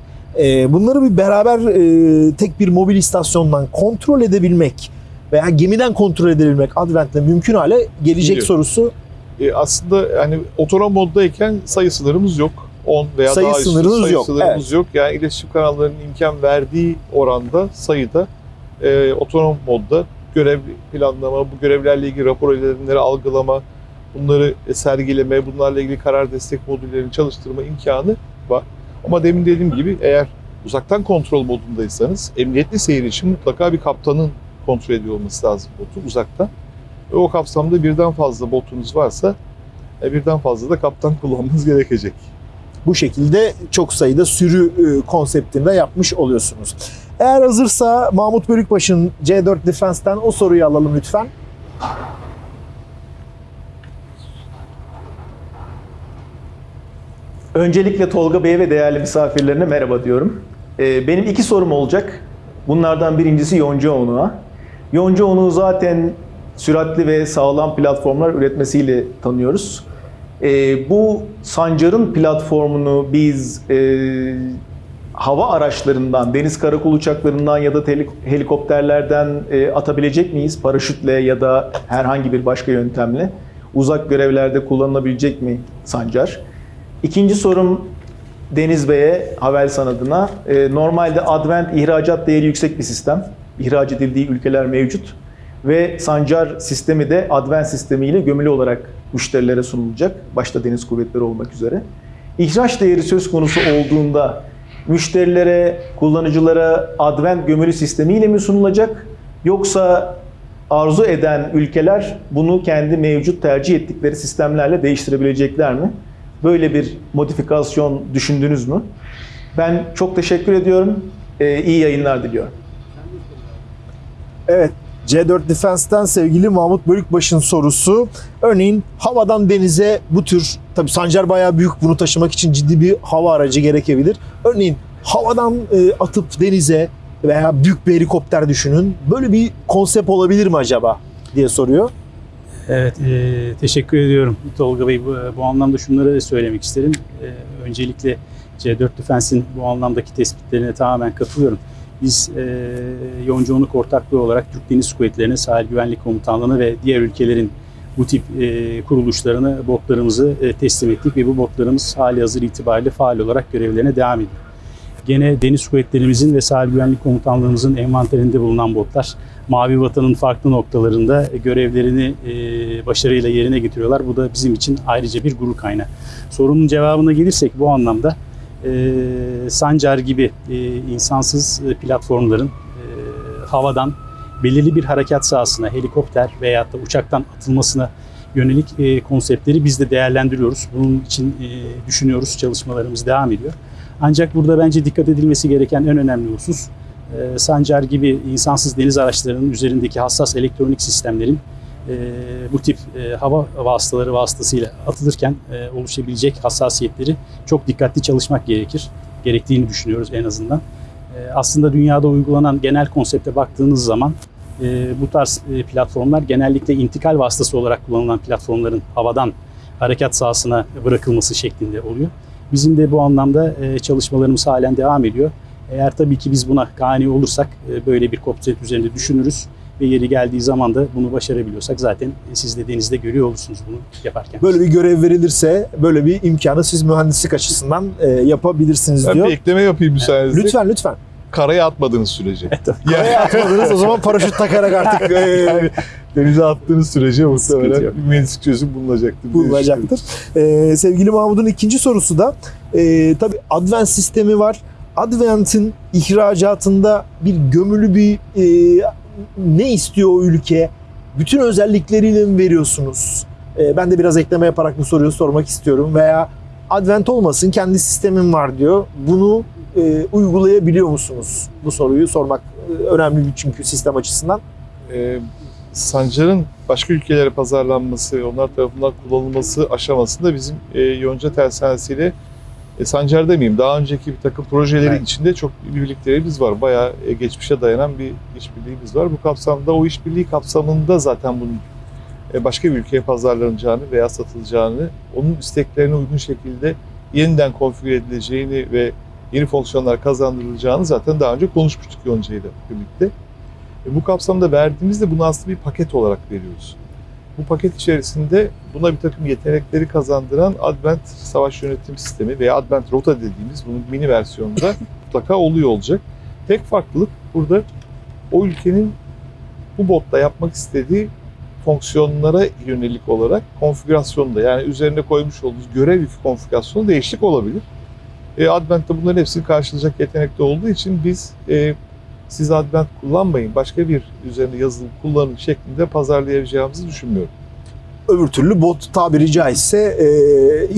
bunları bir beraber e, tek bir mobil istasyondan kontrol edebilmek veya gemiden kontrol edebilmek Advent'le mümkün hale gelecek Biliyorum. sorusu E, aslında hani otonom moddayken sayı sınırımız yok. 10 veya Sayı daha üstü sayı yok, sınırımız yok. Yani iletişim kanallarının imkan verdiği oranda sayıda e, otonom modda görev planlama, bu görevlerle ilgili rapor iletimleri algılama, bunları sergileme, bunlarla ilgili karar destek modüllerini çalıştırma imkanı var. Ama demin dediğim gibi eğer uzaktan kontrol modundaysanız emniyetli seyir için mutlaka bir kaptanın kontrol ediyor olması lazım botu uzaktan. Ve o kapsamda birden fazla botunuz varsa e, birden fazla da kaptan <laughs> kullanmanız gerekecek. bu şekilde çok sayıda sürü e, konseptinde yapmış oluyorsunuz. Eğer hazırsa Mahmut Bölükbaş'ın C4 Defense'ten o soruyu alalım lütfen. Öncelikle Tolga Bey'e ve değerli misafirlerine merhaba diyorum. Ee, Benim iki sorum olacak. Bunlardan birincisi yonca unuğa. Yonca unuğu zaten süratli ve sağlam platformlar üretmesiyle tanıyoruz. Ee, bu Sancar'ın platformunu biz e, hava araçlarından, deniz karakol uçaklarından ya da helikopterlerden e, atabilecek miyiz? Paraşütle ya da herhangi bir başka yöntemle. Uzak görevlerde kullanılabilecek mi Sancar? İkinci sorum Deniz Bey'e, Havelsan adına. E, normalde Advent ihracat değeri yüksek bir sistem. İhraç edildiği ülkeler mevcut. Ve Sancar sistemi de Advent sistemiyle gömülü olarak müşterilere sunulacak. Başta deniz kuvvetleri olmak üzere. İhraç değeri söz konusu olduğunda müşterilere, kullanıcılara Advent gömülü sistemiyle mi sunulacak? Yoksa arzu eden ülkeler bunu kendi mevcut tercih ettikleri sistemlerle değiştirebilecekler mi? Böyle bir modifikasyon düşündünüz mü? Ben çok teşekkür ediyorum. Ee, iyi yayınlar diliyorum. Evet, C4 Defense'ten sevgili Mahmut Bölükbaş'ın sorusu. Örneğin havadan denize bu tür, tabii Sancar bayağı büyük bunu taşımak için ciddi bir hava aracı gerekebilir. Örneğin havadan e, atıp denize veya büyük bir helikopter düşünün. Böyle bir konsept olabilir mi acaba diye soruyor. Evet, e, teşekkür ediyorum Tolga Bey. Bu, bu anlamda şunları da söylemek isterim. E, öncelikle C4 Defense'in bu anlamdaki tespitlerine tamamen katılıyorum. Biz e, Yonca Onuk ortaklığı olarak Türk Deniz Kuvvetleri'ne, Sahil Güvenlik Komutanlığı'na ve diğer ülkelerin bu tip e, kuruluşlarına botlarımızı e, teslim ettik ve bu botlarımız hali hazır itibariyle faal olarak görevlerine devam ediyor. Gene Deniz Kuvvetlerimizin ve Sahil Güvenlik Komutanlığımızın envanterinde bulunan botlar Mavi Vatan'ın farklı noktalarında görevlerini e, başarıyla yerine getiriyorlar. Bu da bizim için ayrıca bir gurur kaynağı. Sorunun cevabına gelirsek bu anlamda e, Sancar gibi e, insansız platformların havadan belirli bir harekat sahasına helikopter veya da uçaktan atılmasına yönelik konseptleri biz de değerlendiriyoruz. Bunun için düşünüyoruz, çalışmalarımız devam ediyor. Ancak burada bence dikkat edilmesi gereken en önemli husus e, Sancar gibi insansız deniz araçlarının üzerindeki hassas elektronik sistemlerin e, bu tip e, hava vasıtaları vasıtasıyla atılırken e, oluşabilecek hassasiyetleri çok dikkatli çalışmak gerekir. Gerektiğini düşünüyoruz en azından. E, aslında dünyada uygulanan genel konsepte baktığınız zaman e, bu tarz e, platformlar genellikle intikal vasıtası olarak kullanılan platformların havadan harekat sahasına bırakılması şeklinde oluyor. Bizim de bu anlamda e, çalışmalarımız halen devam ediyor. Eğer tabii ki biz buna kani olursak e, böyle bir konsept üzerinde düşünürüz ve yeri geldiği zaman da bunu başarabiliyorsak zaten siz de denizde görüyor olursunuz bunu yaparken. Böyle bir görev verilirse böyle bir imkanı siz mühendislik açısından e, yapabilirsiniz Ben diyor. bir ekleme yapayım müsaadenizle. Lütfen lütfen. Karaya atmadığınız sürece. <laughs> Karaya atmadınız o zaman paraşüt takarak artık <laughs> e, denize attığınız sürece muhtemelen bir mühendislik çözüm bulunacaktır. diye bulunacaktır. E, sevgili Mahmut'un ikinci sorusu da e, tabii Advent sistemi var. Advent'in ihracatında bir gömülü bir e, ne istiyor o ülke? Bütün özellikleriyle mi veriyorsunuz? E, ben de biraz ekleme yaparak bu soruyu sormak istiyorum. Veya Advent olmasın kendi sistemim var diyor. Bunu e, uygulayabiliyor musunuz? Bu soruyu sormak e, önemli bir çünkü sistem açısından. e, Sancar'ın başka ülkelere pazarlanması, onlar tarafından kullanılması aşamasında bizim e, Yonca Tersanesi'yle e, Sancar demeyeyim, daha önceki bir takım projelerin Evet. içinde çok bir birliklerimiz var. Bayağı e, geçmişe dayanan bir işbirliğimiz var. Bu kapsamda, o işbirliği kapsamında zaten bunun e, başka bir ülkeye pazarlanacağını veya satılacağını, onun isteklerine uygun şekilde yeniden konfigüre edileceğini ve yeni fonksiyonlar kazandırılacağını zaten daha önce konuşmuştuk Yonca ile birlikte. E, bu kapsamda verdiğimizde bunu aslında bir paket olarak veriyoruz. Bu paket içerisinde buna bir takım yetenekleri kazandıran Advent Savaş Yönetim Sistemi veya Advent Rota dediğimiz bunun mini versiyonunda <laughs> mutlaka oluyor olacak. Tek farklılık burada o ülkenin bu botta yapmak istediği fonksiyonlara yönelik olarak konfigürasyonda yani üzerine koymuş olduğunuz görev konfigürasyonu değişiklik olabilir. E, Advent'te bunların hepsini karşılayacak yetenekte olduğu için biz e, siz Advent kullanmayın, başka bir üzerinde yazılım kullanın şeklinde pazarlayabileceğimizi düşünmüyorum. Öbür türlü bot tabiri caizse e,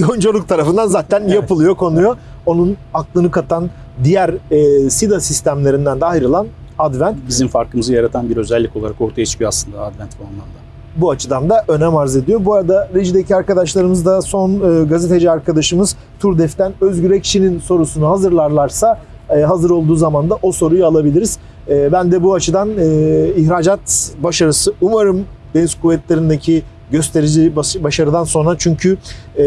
yonculuk tarafından zaten Evet. yapılıyor, konuyor. Onun aklını katan diğer e, SIDA sistemlerinden de ayrılan Advent Bizim farkımızı yaratan bir özellik olarak ortaya çıkıyor aslında Advent bu anlamda. Bu açıdan da önem arz ediyor. Bu arada rejideki arkadaşlarımız da son e, gazeteci arkadaşımız Turdef'ten Özgür Ekşi'nin sorusunu hazırlarlarsa e, hazır olduğu zaman da o soruyu alabiliriz. E, ben de bu açıdan e, ihracat başarısı umarım deniz kuvvetlerindeki gösterici başarıdan sonra çünkü e,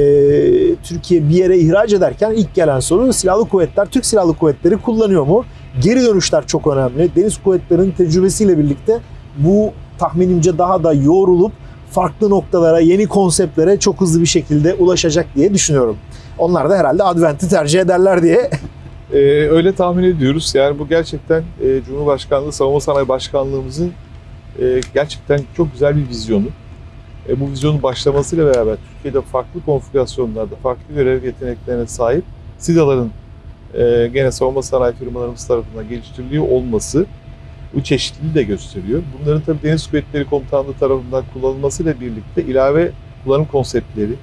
Türkiye bir yere ihraç ederken ilk gelen soru silahlı kuvvetler, Türk silahlı kuvvetleri kullanıyor mu? Geri dönüşler çok önemli. Deniz kuvvetlerinin tecrübesiyle birlikte bu tahminimce daha da yoğrulup farklı noktalara, yeni konseptlere çok hızlı bir şekilde ulaşacak diye düşünüyorum. Onlar da herhalde Advent'i tercih ederler diye. Ee, öyle tahmin ediyoruz. Yani bu gerçekten e, Cumhurbaşkanlığı Savunma Sanayi Başkanlığımızın e, gerçekten çok güzel bir vizyonu. E, bu vizyonun başlamasıyla beraber Türkiye'de farklı konfigürasyonlarda, farklı görev yeteneklerine sahip SİDA'ların e, gene savunma sanayi firmalarımız tarafından geliştiriliyor olması bu çeşitliliği de gösteriyor. Bunların tabii Deniz Kuvvetleri Komutanlığı tarafından kullanılmasıyla birlikte ilave kullanım konseptleri,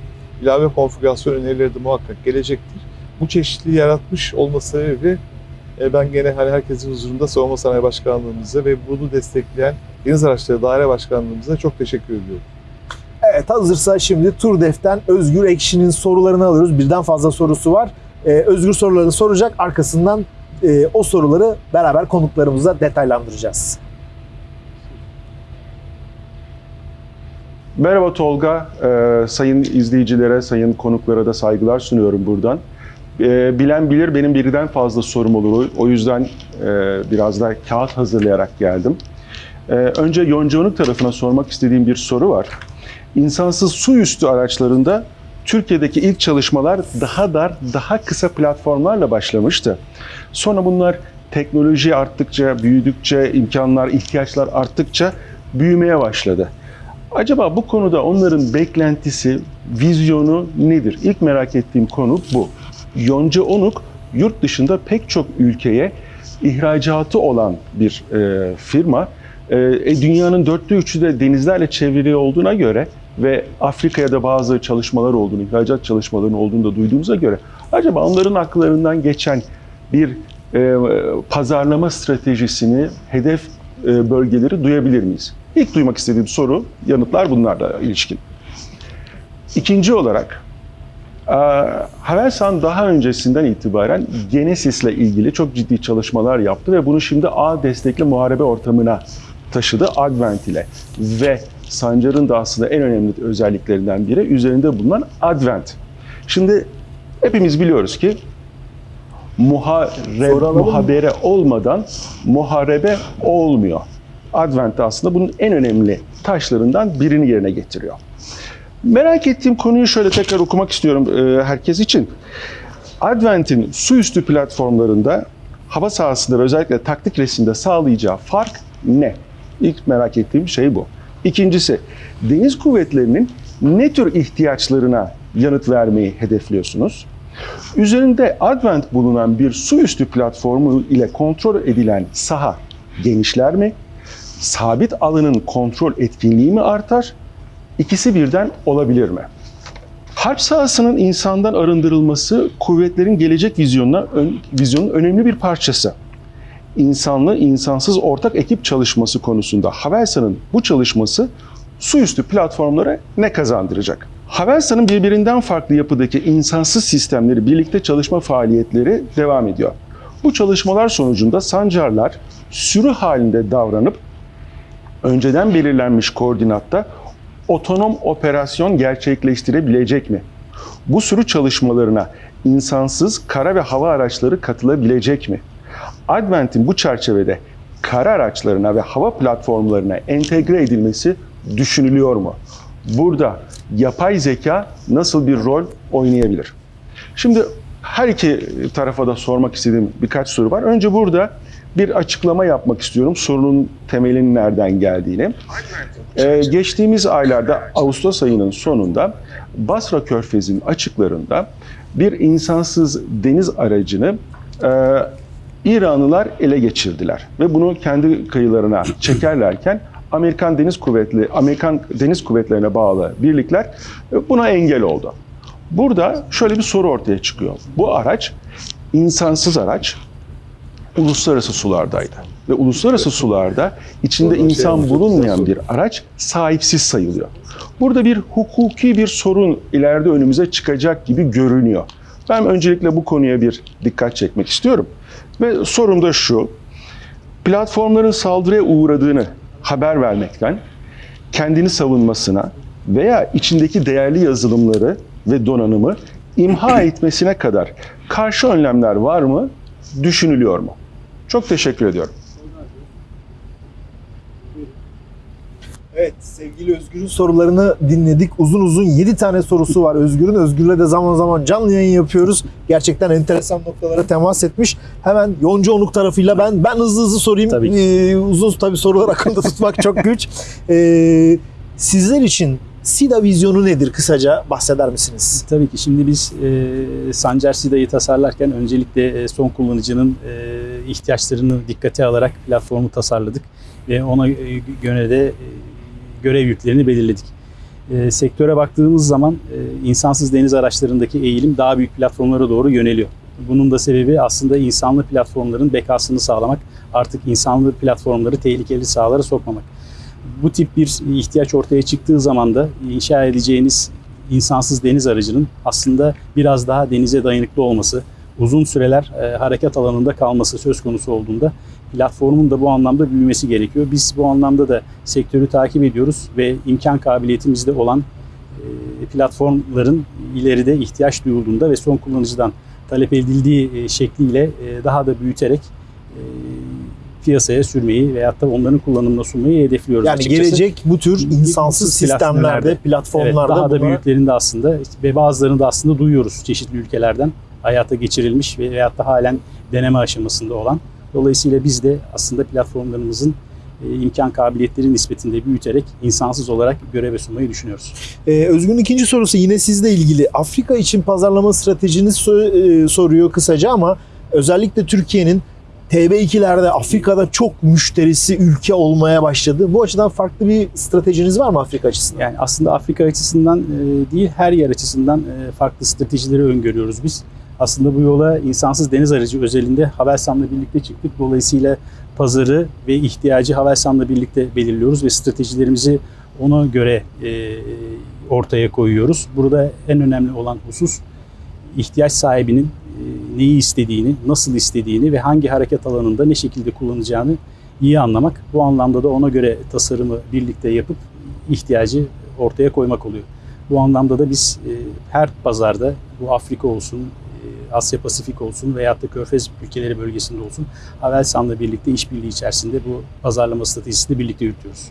ilave konfigürasyon önerileri de muhakkak gelecektir bu çeşitliliği yaratmış olması sebebiyle e, ben gene hani herkesin huzurunda Savunma Sanayi Başkanlığımıza ve bunu destekleyen Deniz Araçları Daire Başkanlığımıza çok teşekkür ediyorum. Evet hazırsa şimdi Turdef'ten Özgür Ekşi'nin sorularını alıyoruz. Birden fazla sorusu var. Ee, Özgür sorularını soracak. Arkasından e, o soruları beraber konuklarımızla detaylandıracağız. Merhaba Tolga, Ee, sayın izleyicilere, sayın konuklara da saygılar sunuyorum buradan. Ee, bilen bilir benim birden fazla sorum olur. O yüzden e, biraz da kağıt hazırlayarak geldim. Ee, önce Yoncaonuk tarafına sormak istediğim bir soru var. İnsansız su üstü araçlarında Türkiye'deki ilk çalışmalar daha dar, daha kısa platformlarla başlamıştı. Sonra bunlar teknoloji arttıkça, büyüdükçe, imkanlar, ihtiyaçlar arttıkça büyümeye başladı. Acaba bu konuda onların beklentisi, vizyonu nedir? İlk merak ettiğim konu bu. Yonca Onuk yurt dışında pek çok ülkeye ihracatı olan bir e, firma. E, e, dünyanın dörtte üçü de denizlerle çevrili olduğuna göre ve Afrika'ya da bazı çalışmalar olduğunu, ihracat çalışmalarının olduğunu da duyduğumuza göre acaba onların akıllarından geçen bir e, pazarlama stratejisini, hedef e, bölgeleri duyabilir miyiz? İlk duymak istediğim soru, yanıtlar bunlarla ilişkin. İkinci olarak, e, Havelsan daha öncesinden itibaren Genesis ile ilgili çok ciddi çalışmalar yaptı ve bunu şimdi ağ destekli muharebe ortamına taşıdı Advent ile. Ve Sancar'ın da aslında en önemli özelliklerinden biri üzerinde bulunan Advent. Şimdi hepimiz biliyoruz ki muhare, Soru alalım mı? muhabere olmadan muharebe olmuyor. Advent de aslında bunun en önemli taşlarından birini yerine getiriyor. Merak ettiğim konuyu şöyle tekrar okumak istiyorum e, herkes için. Advent'in su üstü platformlarında hava sahasında ve özellikle taktik resimde sağlayacağı fark ne? İlk merak ettiğim şey bu. İkincisi, deniz kuvvetlerinin ne tür ihtiyaçlarına yanıt vermeyi hedefliyorsunuz? Üzerinde Advent bulunan bir su üstü platformu ile kontrol edilen saha genişler mi? Sabit alanın kontrol etkinliği mi artar? İkisi birden olabilir mi? Harp sahasının insandan arındırılması kuvvetlerin gelecek vizyonuna, ön, vizyonun önemli bir parçası. İnsanlı, insansız ortak ekip çalışması konusunda Havelsan'ın bu çalışması su üstü platformlara ne kazandıracak? Havelsan'ın birbirinden farklı yapıdaki insansız sistemleri birlikte çalışma faaliyetleri devam ediyor. Bu çalışmalar sonucunda sancarlar sürü halinde davranıp önceden belirlenmiş koordinatta otonom operasyon gerçekleştirebilecek mi? Bu sürü çalışmalarına insansız kara ve hava araçları katılabilecek mi? Advent'in bu çerçevede kara araçlarına ve hava platformlarına entegre edilmesi düşünülüyor mu? Burada yapay zeka nasıl bir rol oynayabilir? Şimdi her iki tarafa da sormak istediğim birkaç soru var. Önce burada bir açıklama yapmak istiyorum sorunun temelinin nereden geldiğini. Ee, geçtiğimiz aylarda Ağustos ayının sonunda Basra Körfezi'nin açıklarında bir insansız deniz aracını e, İranlılar ele geçirdiler ve bunu kendi kıyılarına çekerlerken Amerikan Deniz Kuvvetleri, Amerikan Deniz Kuvvetlerine bağlı birlikler e, buna engel oldu. Burada şöyle bir soru ortaya çıkıyor. Bu araç insansız araç uluslararası sulardaydı. Ve uluslararası sularda içinde insan bulunmayan bir araç sahipsiz sayılıyor. Burada bir hukuki bir sorun ileride önümüze çıkacak gibi görünüyor. Ben öncelikle bu konuya bir dikkat çekmek istiyorum. Ve sorum da şu. platformların saldırıya uğradığını haber vermekten, kendini savunmasına veya içindeki değerli yazılımları ve donanımı imha etmesine kadar karşı önlemler var mı, düşünülüyor mu? Çok teşekkür ediyorum. Evet sevgili Özgür'ün sorularını dinledik. Uzun uzun 7 tane sorusu var Özgür'ün. Özgür'le de zaman zaman canlı yayın yapıyoruz. Gerçekten enteresan noktalara temas etmiş. Hemen Yonca Onuk tarafıyla ben ben hızlı hızlı sorayım. Tabii. Ee, uzun tabii sorular akılda tutmak çok güç. Ee, sizler için SIDA vizyonu nedir kısaca bahseder misiniz? Tabii ki şimdi biz e, Sancar SIDA'yı tasarlarken öncelikle e, son kullanıcının e, ihtiyaçlarını dikkate alarak platformu tasarladık ve ona e, göre de e, görev yüklerini belirledik. E, sektöre baktığımız zaman e, insansız deniz araçlarındaki eğilim daha büyük platformlara doğru yöneliyor. Bunun da sebebi aslında insanlı platformların bekasını sağlamak, artık insanlı platformları tehlikeli sahalara sokmamak. Bu tip bir ihtiyaç ortaya çıktığı zaman da inşa edeceğiniz insansız deniz aracının aslında biraz daha denize dayanıklı olması, uzun süreler e, hareket alanında kalması söz konusu olduğunda platformun da bu anlamda büyümesi gerekiyor. Biz bu anlamda da sektörü takip ediyoruz ve imkan kabiliyetimizde olan e, platformların ileride ihtiyaç duyulduğunda ve son kullanıcıdan talep edildiği e, şekliyle e, daha da büyüterek piyasaya sürmeyi veyahut da onların kullanımına sunmayı hedefliyoruz Yani açıkçası. gelecek bu tür insansız sistemlerde, platformlarda, Evet, daha da bunlara- büyüklerinde aslında ve bazılarını da aslında duyuyoruz çeşitli ülkelerden hayata geçirilmiş ve veyahut da halen deneme aşamasında olan. Dolayısıyla biz de aslında platformlarımızın e, imkan kabiliyetleri nispetinde büyüterek insansız olarak göreve sunmayı düşünüyoruz. Ee, Özgür'ün ikinci sorusu yine sizle ilgili. Afrika için pazarlama stratejiniz e, soruyor kısaca ama özellikle Türkiye'nin TB2'lerde Afrika'da çok müşterisi ülke olmaya başladı. Bu açıdan farklı bir stratejiniz var mı Afrika açısından? Yani aslında Afrika açısından e, değil her yer açısından farklı stratejileri öngörüyoruz biz. Aslında bu yola insansız deniz aracı özelinde Havelsan'la birlikte çıktık. Dolayısıyla pazarı ve ihtiyacı Havelsan'la birlikte belirliyoruz ve stratejilerimizi ona göre e, ortaya koyuyoruz. Burada en önemli olan husus ihtiyaç sahibinin e, neyi istediğini, nasıl istediğini ve hangi hareket alanında ne şekilde kullanacağını iyi anlamak. Bu anlamda da ona göre tasarımı birlikte yapıp ihtiyacı ortaya koymak oluyor. Bu anlamda da biz e, her pazarda bu Afrika olsun, e, Asya Pasifik olsun veyahut da Körfez ülkeleri bölgesinde olsun Havelsan'la birlikte işbirliği içerisinde bu pazarlama stratejisini birlikte yürütüyoruz.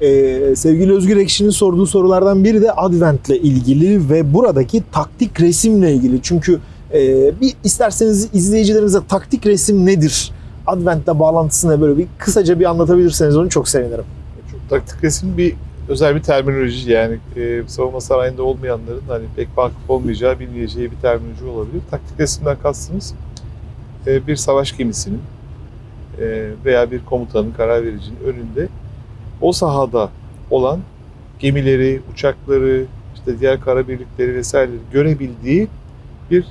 Ee, sevgili Özgür Ekşi'nin sorduğu sorulardan biri de Advent'le ilgili ve buradaki taktik resimle ilgili. Çünkü e, bir isterseniz izleyicilerimize taktik resim nedir? Advent'le bağlantısını böyle bir kısaca bir anlatabilirseniz onu çok sevinirim. Taktik resim bir özel bir terminoloji yani e, savunma sanayinde olmayanların hani pek vakıf olmayacağı, bilmeyeceği bir terminoloji olabilir. Taktik resimden kastımız e, bir savaş gemisinin e, veya bir komutanın, karar vericinin önünde o sahada olan gemileri, uçakları, işte diğer kara birlikleri vesaireleri görebildiği bir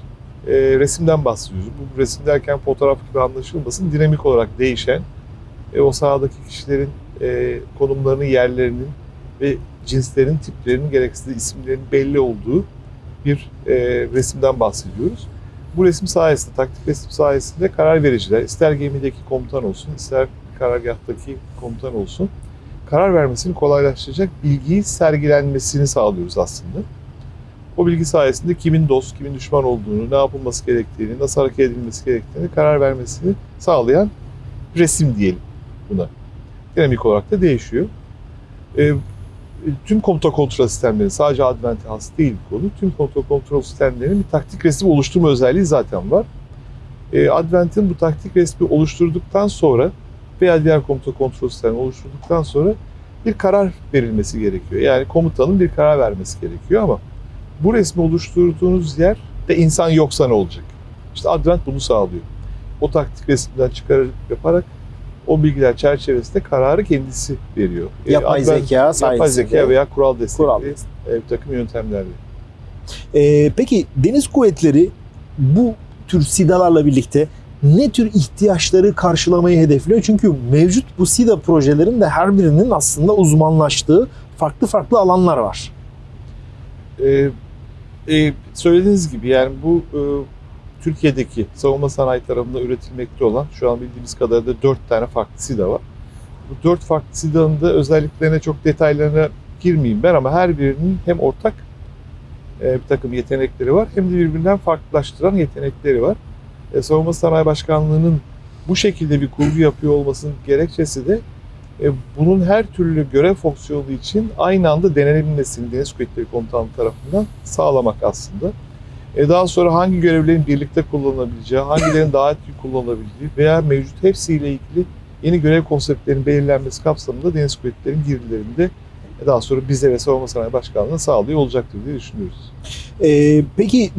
e, resimden bahsediyoruz. Bu resim derken fotoğraf gibi anlaşılmasın, dinamik olarak değişen e, o sahadaki kişilerin e, konumlarının, yerlerinin ve cinslerin, tiplerinin, gerekse de isimlerin belli olduğu bir e, resimden bahsediyoruz. Bu resim sayesinde, taktik resim sayesinde karar vericiler, ister gemideki komutan olsun, ister karargahtaki komutan olsun, karar vermesini kolaylaştıracak bilgiyi sergilenmesini sağlıyoruz aslında. O bilgi sayesinde kimin dost, kimin düşman olduğunu, ne yapılması gerektiğini, nasıl hareket edilmesi gerektiğini karar vermesini sağlayan resim diyelim buna. Dinamik olarak da değişiyor. E, tüm komuta kontrol sistemleri sadece Advent'e has değil bu konu. Tüm komuta kontrol sistemlerinin bir taktik resim oluşturma özelliği zaten var. E, Advent'in bu taktik resmi oluşturduktan sonra veya diğer komuta kontrol sistemi oluşturduktan sonra bir karar verilmesi gerekiyor. Yani komutanın bir karar vermesi gerekiyor ama bu resmi oluşturduğunuz yer de insan yoksa ne olacak? İşte Advent bunu sağlıyor. O taktik resimden çıkarıp yaparak o bilgiler çerçevesinde kararı kendisi veriyor. E, Yapay Advent- zeka sayesinde. Yapay zeka veya kural destekli Kural. bir takım yöntemlerle. Ee, peki deniz kuvvetleri bu tür SİDA'larla birlikte ne tür ihtiyaçları karşılamayı hedefliyor? Çünkü mevcut bu SİDA projelerin de her birinin aslında uzmanlaştığı farklı farklı alanlar var. Ee, e, söylediğiniz gibi yani bu e, Türkiye'deki savunma sanayi tarafında üretilmekte olan şu an bildiğimiz kadarıyla 4 tane farklı SİDA var. Bu 4 farklı SİDA'nın da özelliklerine çok detaylarına girmeyeyim ben ama her birinin hem ortak e, bir takım yetenekleri var hem de birbirinden farklılaştıran yetenekleri var. E, Savunma Sanayi Başkanlığı'nın bu şekilde bir kurgu yapıyor olmasının gerekçesi de e, bunun her türlü görev fonksiyonu için aynı anda denenebilmesini Deniz Kuvvetleri Komutanlığı tarafından sağlamak aslında. E, daha sonra hangi görevlerin birlikte kullanılabileceği, hangilerinin daha etkili kullanılabildiği veya mevcut hepsiyle ilgili yeni görev konseptlerinin belirlenmesi kapsamında Deniz Kuvvetleri'nin girdilerinde e, daha sonra bize ve Savunma Sanayi Başkanlığı'na sağlıyor olacaktır diye düşünüyoruz. Ee, peki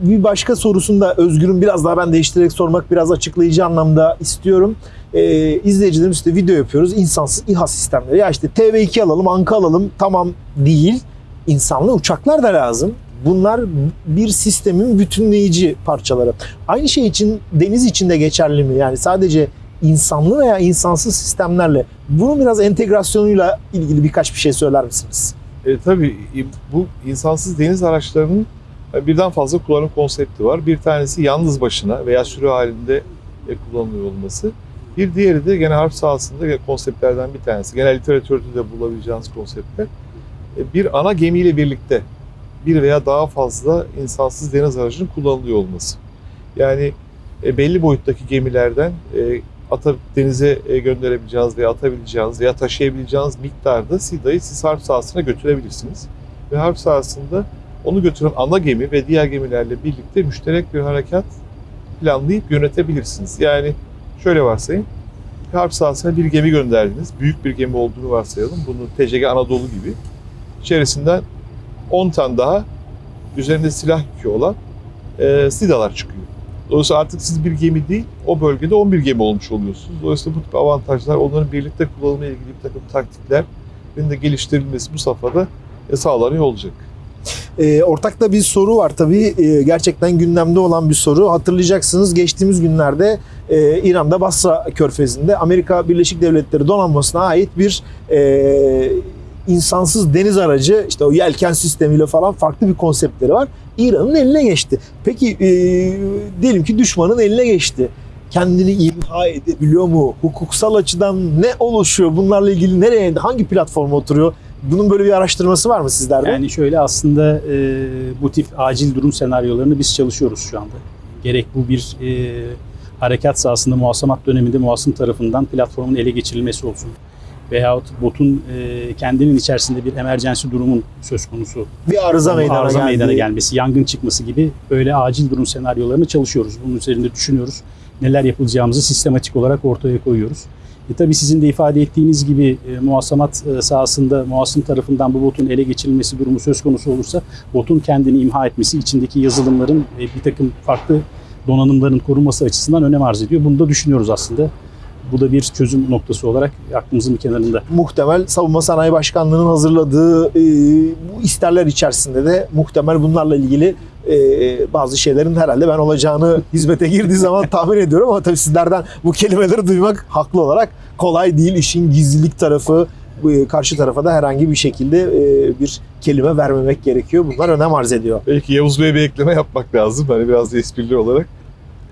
bir başka sorusunda Özgür'ün biraz daha ben değiştirerek sormak biraz açıklayıcı anlamda istiyorum. Ee, izleyicilerimiz işte video yapıyoruz. insansız İHA sistemleri. Ya işte TV2 alalım, Anka alalım tamam değil. İnsanlı uçaklar da lazım. Bunlar bir sistemin bütünleyici parçaları. Aynı şey için deniz içinde geçerli mi? Yani sadece insanlı veya insansız sistemlerle bunun biraz entegrasyonuyla ilgili birkaç bir şey söyler misiniz? E, tabii e, bu insansız deniz araçlarının e, birden fazla kullanım konsepti var. Bir tanesi yalnız başına veya sürü halinde e, kullanılıyor olması. Bir diğeri de gene harp sahasında konseptlerden bir tanesi. Genel literatürde de bulabileceğiniz konseptler. Bir ana gemiyle birlikte bir veya daha fazla insansız deniz aracının kullanılıyor olması. Yani e, belli boyuttaki gemilerden e, ata, denize e, gönderebileceğiniz veya atabileceğiniz veya taşıyabileceğiniz miktarda SİDA'yı siz harp sahasına götürebilirsiniz. Ve harp sahasında onu götüren ana gemi ve diğer gemilerle birlikte müşterek bir harekat planlayıp yönetebilirsiniz. Yani şöyle varsayın, harp sahasına bir gemi gönderdiniz. Büyük bir gemi olduğunu varsayalım. Bunu TCG Anadolu gibi. İçerisinden 10 tane daha üzerinde silah yükü olan e, SİDA'lar çıkıyor. Dolayısıyla artık siz bir gemi değil, o bölgede 11 gemi olmuş oluyorsunuz. Dolayısıyla bu tip avantajlar, onların birlikte kullanımla ilgili bir takım taktiklerin de geliştirilmesi bu safhada e, sağlanıyor olacak. E, ortakta bir soru var tabii. E, gerçekten gündemde olan bir soru. Hatırlayacaksınız geçtiğimiz günlerde e, İran'da Basra Körfezi'nde Amerika Birleşik Devletleri donanmasına ait bir e, insansız deniz aracı işte o yelken sistemiyle falan farklı bir konseptleri var. İran'ın eline geçti. Peki e, diyelim ki düşmanın eline geçti. Kendini imha edebiliyor mu? Hukuksal açıdan ne oluşuyor? Bunlarla ilgili nereye, hangi platforma oturuyor? Bunun böyle bir araştırması var mı sizlerde? Yani şöyle aslında e, bu tip acil durum senaryolarını biz çalışıyoruz şu anda. Gerek bu bir e, harekat sahasında muhasamat döneminde muhasım tarafından platformun ele geçirilmesi olsun. Veyahut botun e, kendinin içerisinde bir emergency durumun söz konusu bir arıza meydana, arıza geldi. meydana gelmesi, yangın çıkması gibi böyle acil durum senaryolarını çalışıyoruz. Bunun üzerinde düşünüyoruz. Neler yapılacağımızı sistematik olarak ortaya koyuyoruz. E tabii sizin de ifade ettiğiniz gibi e, muhasamat e, sahasında muhasım tarafından bu botun ele geçirilmesi durumu söz konusu olursa botun kendini imha etmesi, içindeki yazılımların e, bir takım farklı donanımların korunması açısından önem arz ediyor. Bunu da düşünüyoruz aslında. Bu da bir çözüm noktası olarak aklımızın bir kenarında. muhtemel Savunma Sanayi Başkanlığı'nın hazırladığı e, bu isterler içerisinde de muhtemel bunlarla ilgili e, bazı şeylerin herhalde ben olacağını <laughs> hizmete girdiği zaman tahmin ediyorum ama tabii sizlerden bu kelimeleri duymak haklı olarak kolay değil. İşin gizlilik tarafı e, karşı tarafa da herhangi bir şekilde e, bir kelime vermemek gerekiyor. Bunlar önem arz ediyor. Belki Yavuz Bey'e bir ekleme yapmak lazım. Hani biraz da esprili olarak.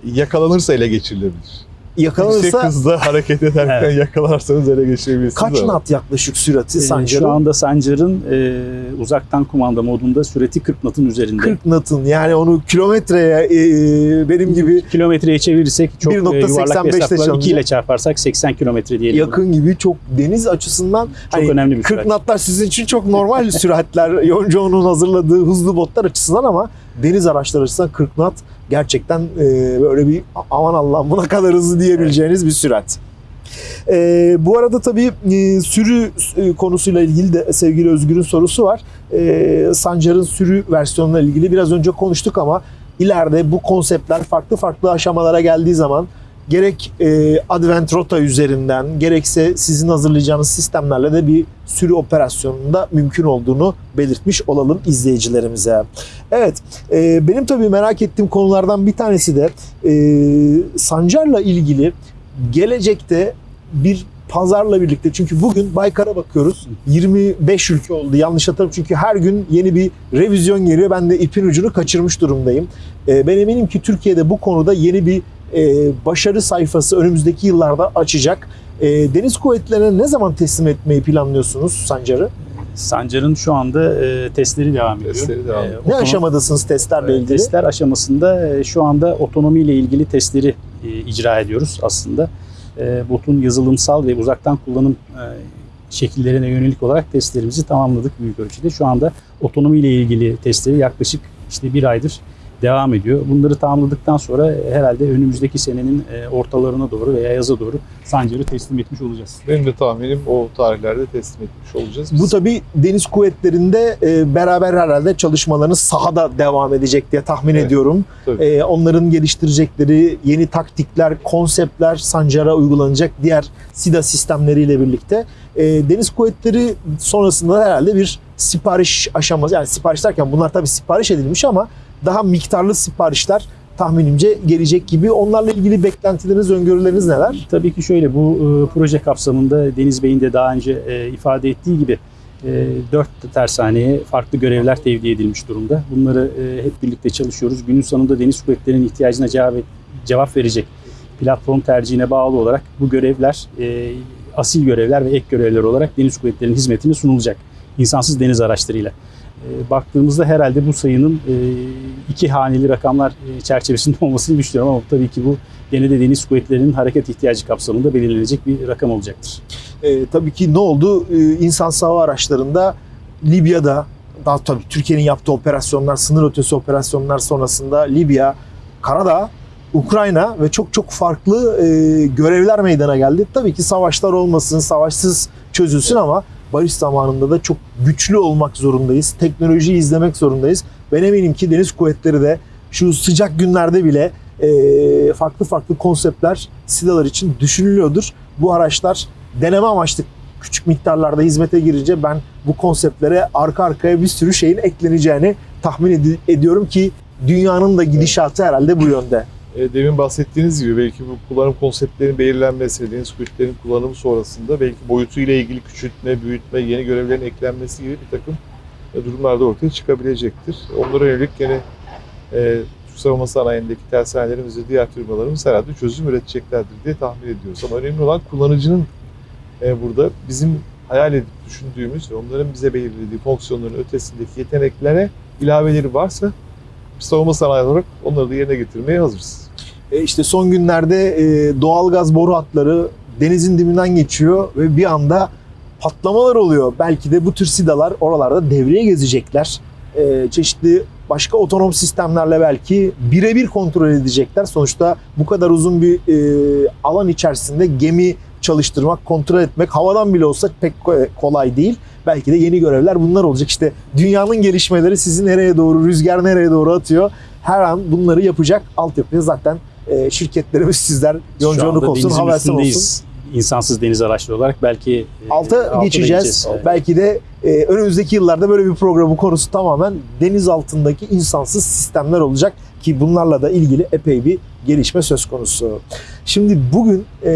Yakalanırsa ele geçirilebilir. Yüksek Yakalanırsa hızda hareket ederken Evet. yakalarsanız ele geçirebilirsiniz. kaç ama. nat yaklaşık sürati E, Sancar'ın? Şu anda Sancar'ın e, uzaktan kumanda modunda süreti 40 knot'un üzerinde. 40 natın yani onu kilometreye e, benim gibi kilometreye çevirirsek çok e, 1.85 yuvarlak bir hesapla çalınca- 2 ile çarparsak 80 kilometre diyelim. yakın gibi çok deniz açısından Çok hani önemli bir 40 süraç. knotlar sizin için çok normal <laughs> süratler Yoncao'nun hazırladığı hızlı botlar açısından ama deniz araçları açısından 40 knot gerçekten e, böyle bir aman Allah'ım buna kadar hızlı diyebileceğiniz bir sürat. E, bu arada tabii e, sürü e, konusuyla ilgili de sevgili Özgür'ün sorusu var. E, Sancar'ın sürü versiyonuyla ilgili biraz önce konuştuk ama ileride bu konseptler farklı farklı aşamalara geldiği zaman gerek e, Advent Rota üzerinden gerekse sizin hazırlayacağınız sistemlerle de bir sürü operasyonunda mümkün olduğunu belirtmiş olalım izleyicilerimize. Evet, e, benim tabii merak ettiğim konulardan bir tanesi de e, Sancar'la ilgili gelecekte bir pazarla birlikte çünkü bugün Baykar'a bakıyoruz 25 ülke oldu yanlış hatırlamıyorum çünkü her gün yeni bir revizyon geliyor ben de ipin ucunu kaçırmış durumdayım. Ee, ben eminim ki Türkiye'de bu konuda yeni bir e, başarı sayfası önümüzdeki yıllarda açacak. E, deniz kuvvetlerine ne zaman teslim etmeyi planlıyorsunuz Sancar'ı? Sancar'ın şu anda e, testleri devam ediyor. Testleri devam ediyor. Ne otonom- aşamadasınız testlerle e, ilgili? Testler aşamasında e, şu anda otonomi ile ilgili testleri e, icra ediyoruz aslında. E, botun yazılımsal ve uzaktan kullanım e, şekillerine yönelik olarak testlerimizi tamamladık büyük ölçüde. Şu anda otonomi ile ilgili testleri yaklaşık işte bir aydır devam ediyor. Bunları tamamladıktan sonra e, herhalde önümüzdeki senenin e, ortalarına doğru veya yaza doğru Sancar'ı teslim etmiş olacağız. Benim de tahminim o tarihlerde teslim etmiş olacağız. Bu tabi deniz kuvvetlerinde e, beraber herhalde çalışmalarınız sahada devam edecek diye tahmin Evet, ediyorum. tabii. Onların geliştirecekleri yeni taktikler, konseptler Sancar'a uygulanacak diğer SIDA sistemleriyle birlikte deniz kuvvetleri sonrasında herhalde bir sipariş aşaması yani sipariş derken bunlar tabi sipariş edilmiş ama daha miktarlı siparişler tahminimce gelecek gibi. Onlarla ilgili beklentileriniz, öngörüleriniz neler? Tabii ki şöyle bu e, proje kapsamında Deniz Bey'in de daha önce e, ifade ettiği gibi e, dört tersaneye farklı görevler tevdi edilmiş durumda. Bunları e, hep birlikte çalışıyoruz. Günün sonunda Deniz Kuvvetleri'nin ihtiyacına cevap, cevap verecek platform tercihine bağlı olarak bu görevler e, asil görevler ve ek görevler olarak Deniz Kuvvetleri'nin hizmetine sunulacak. insansız deniz araçlarıyla. E, baktığımızda herhalde bu sayının e, iki haneli rakamlar e, çerçevesinde <laughs> olmasını düşünüyorum ama tabii ki bu gene de deniz kuvvetlerinin hareket ihtiyacı kapsamında belirlenecek bir rakam olacaktır. E, tabii ki ne oldu? E, insansız hava araçlarında Libya'da daha tabii Türkiye'nin yaptığı operasyonlar, sınır ötesi operasyonlar sonrasında Libya, Karadağ, Ukrayna ve çok çok farklı e, görevler meydana geldi. Tabii ki savaşlar olmasın, savaşsız çözülsün ama barış zamanında da çok güçlü olmak zorundayız. Teknolojiyi izlemek zorundayız. Ben eminim ki deniz kuvvetleri de şu sıcak günlerde bile e, farklı farklı konseptler SİDA'lar için düşünülüyordur. Bu araçlar deneme amaçlı küçük miktarlarda hizmete girince ben bu konseptlere arka arkaya bir sürü şeyin ekleneceğini tahmin edi- ediyorum ki dünyanın da gidişatı herhalde bu yönde. E, Demin bahsettiğiniz gibi belki bu kullanım konseptlerinin belirlenmesi, deniz kuvvetlerinin kullanımı sonrasında belki boyutuyla ilgili küçültme, büyütme, yeni görevlerin eklenmesi gibi bir takım e, durumlar da ortaya çıkabilecektir. Onlara yönelik gene e, Türk savunma sanayindeki tersanelerimiz ve diğer firmalarımız herhalde çözüm üreteceklerdir diye tahmin ediyoruz. Ama önemli olan kullanıcının e, burada bizim hayal edip düşündüğümüz ve onların bize belirlediği fonksiyonların ötesindeki yeteneklere ilaveleri varsa savunma sanayi olarak onları da yerine getirmeye hazırız. E işte son günlerde e, doğalgaz boru hatları denizin dibinden geçiyor ve bir anda patlamalar oluyor. Belki de bu tür sidalar oralarda devreye gezecekler. E, çeşitli başka otonom sistemlerle belki birebir kontrol edecekler. Sonuçta bu kadar uzun bir e, alan içerisinde gemi çalıştırmak, kontrol etmek havadan bile olsa pek ko- kolay değil. Belki de yeni görevler bunlar olacak. İşte dünyanın gelişmeleri sizi nereye doğru, rüzgar nereye doğru atıyor. Her an bunları yapacak altyapıya zaten e, şirketlerimiz sizler anda olsun, Havelsan olsun. İnsansız deniz araçları olarak belki e, Alta alta da geçeceğiz. Evet. Belki de e, önümüzdeki yıllarda böyle bir programın konusu tamamen deniz altındaki insansız sistemler olacak ki bunlarla da ilgili epey bir gelişme söz konusu. Şimdi bugün e,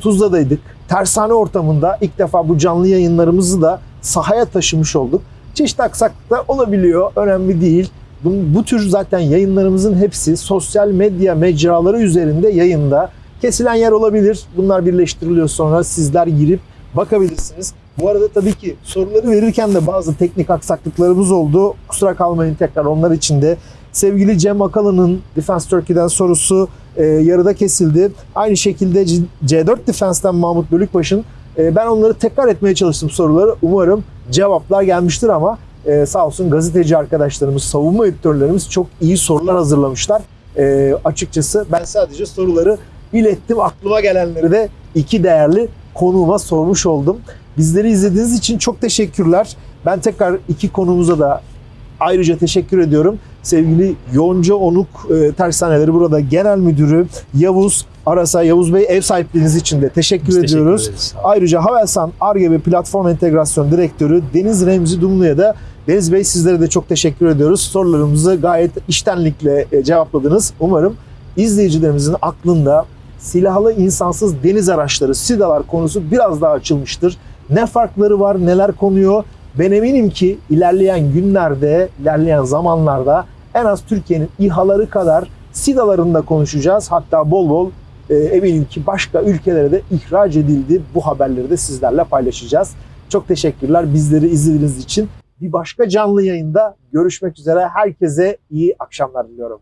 Tuzla'daydık. Tersane ortamında ilk defa bu canlı yayınlarımızı da sahaya taşımış olduk. Çeşitli aksaklıklar olabiliyor. Önemli değil. Bu, bu tür zaten yayınlarımızın hepsi sosyal medya mecraları üzerinde yayında. Kesilen yer olabilir. Bunlar birleştiriliyor sonra sizler girip bakabilirsiniz. Bu arada tabii ki soruları verirken de bazı teknik aksaklıklarımız oldu. Kusura kalmayın tekrar onlar için de. Sevgili Cem Akalı'nın Defense Turkey'den sorusu e, yarıda kesildi. Aynı şekilde C- C4 Defense'den Mahmut Bölükbaş'ın e, ben onları tekrar etmeye çalıştım soruları. Umarım cevaplar gelmiştir ama e, sağ olsun gazeteci arkadaşlarımız, savunma editörlerimiz çok iyi sorular hazırlamışlar. E, açıkçası ben sadece soruları ilettim. Aklıma gelenleri de iki değerli konuğuma sormuş oldum. Bizleri izlediğiniz için çok teşekkürler. Ben tekrar iki konumuza da ayrıca teşekkür ediyorum. Sevgili Yonca Onuk e, Tersaneleri burada Genel Müdürü Yavuz Arasa, Yavuz Bey ev sahipliğiniz için de teşekkür Biz teşekkür ediyoruz. ederiz. Ayrıca Havelsan Arge ve Platform Entegrasyon Direktörü Deniz Remzi Dumlu'ya da Deniz Bey sizlere de çok teşekkür ediyoruz. Sorularımızı gayet iştenlikle e, cevapladınız. Umarım izleyicilerimizin aklında silahlı insansız deniz araçları, SİDA'lar konusu biraz daha açılmıştır. Ne farkları var, neler konuyor? Ben eminim ki ilerleyen günlerde, ilerleyen zamanlarda en az Türkiye'nin İHA'ları kadar SİDA'larını da konuşacağız. Hatta bol bol e, eminim ki başka ülkelere de ihraç edildi. Bu haberleri de sizlerle paylaşacağız. Çok teşekkürler bizleri izlediğiniz için. Bir başka canlı yayında görüşmek üzere. Herkese iyi akşamlar diliyorum.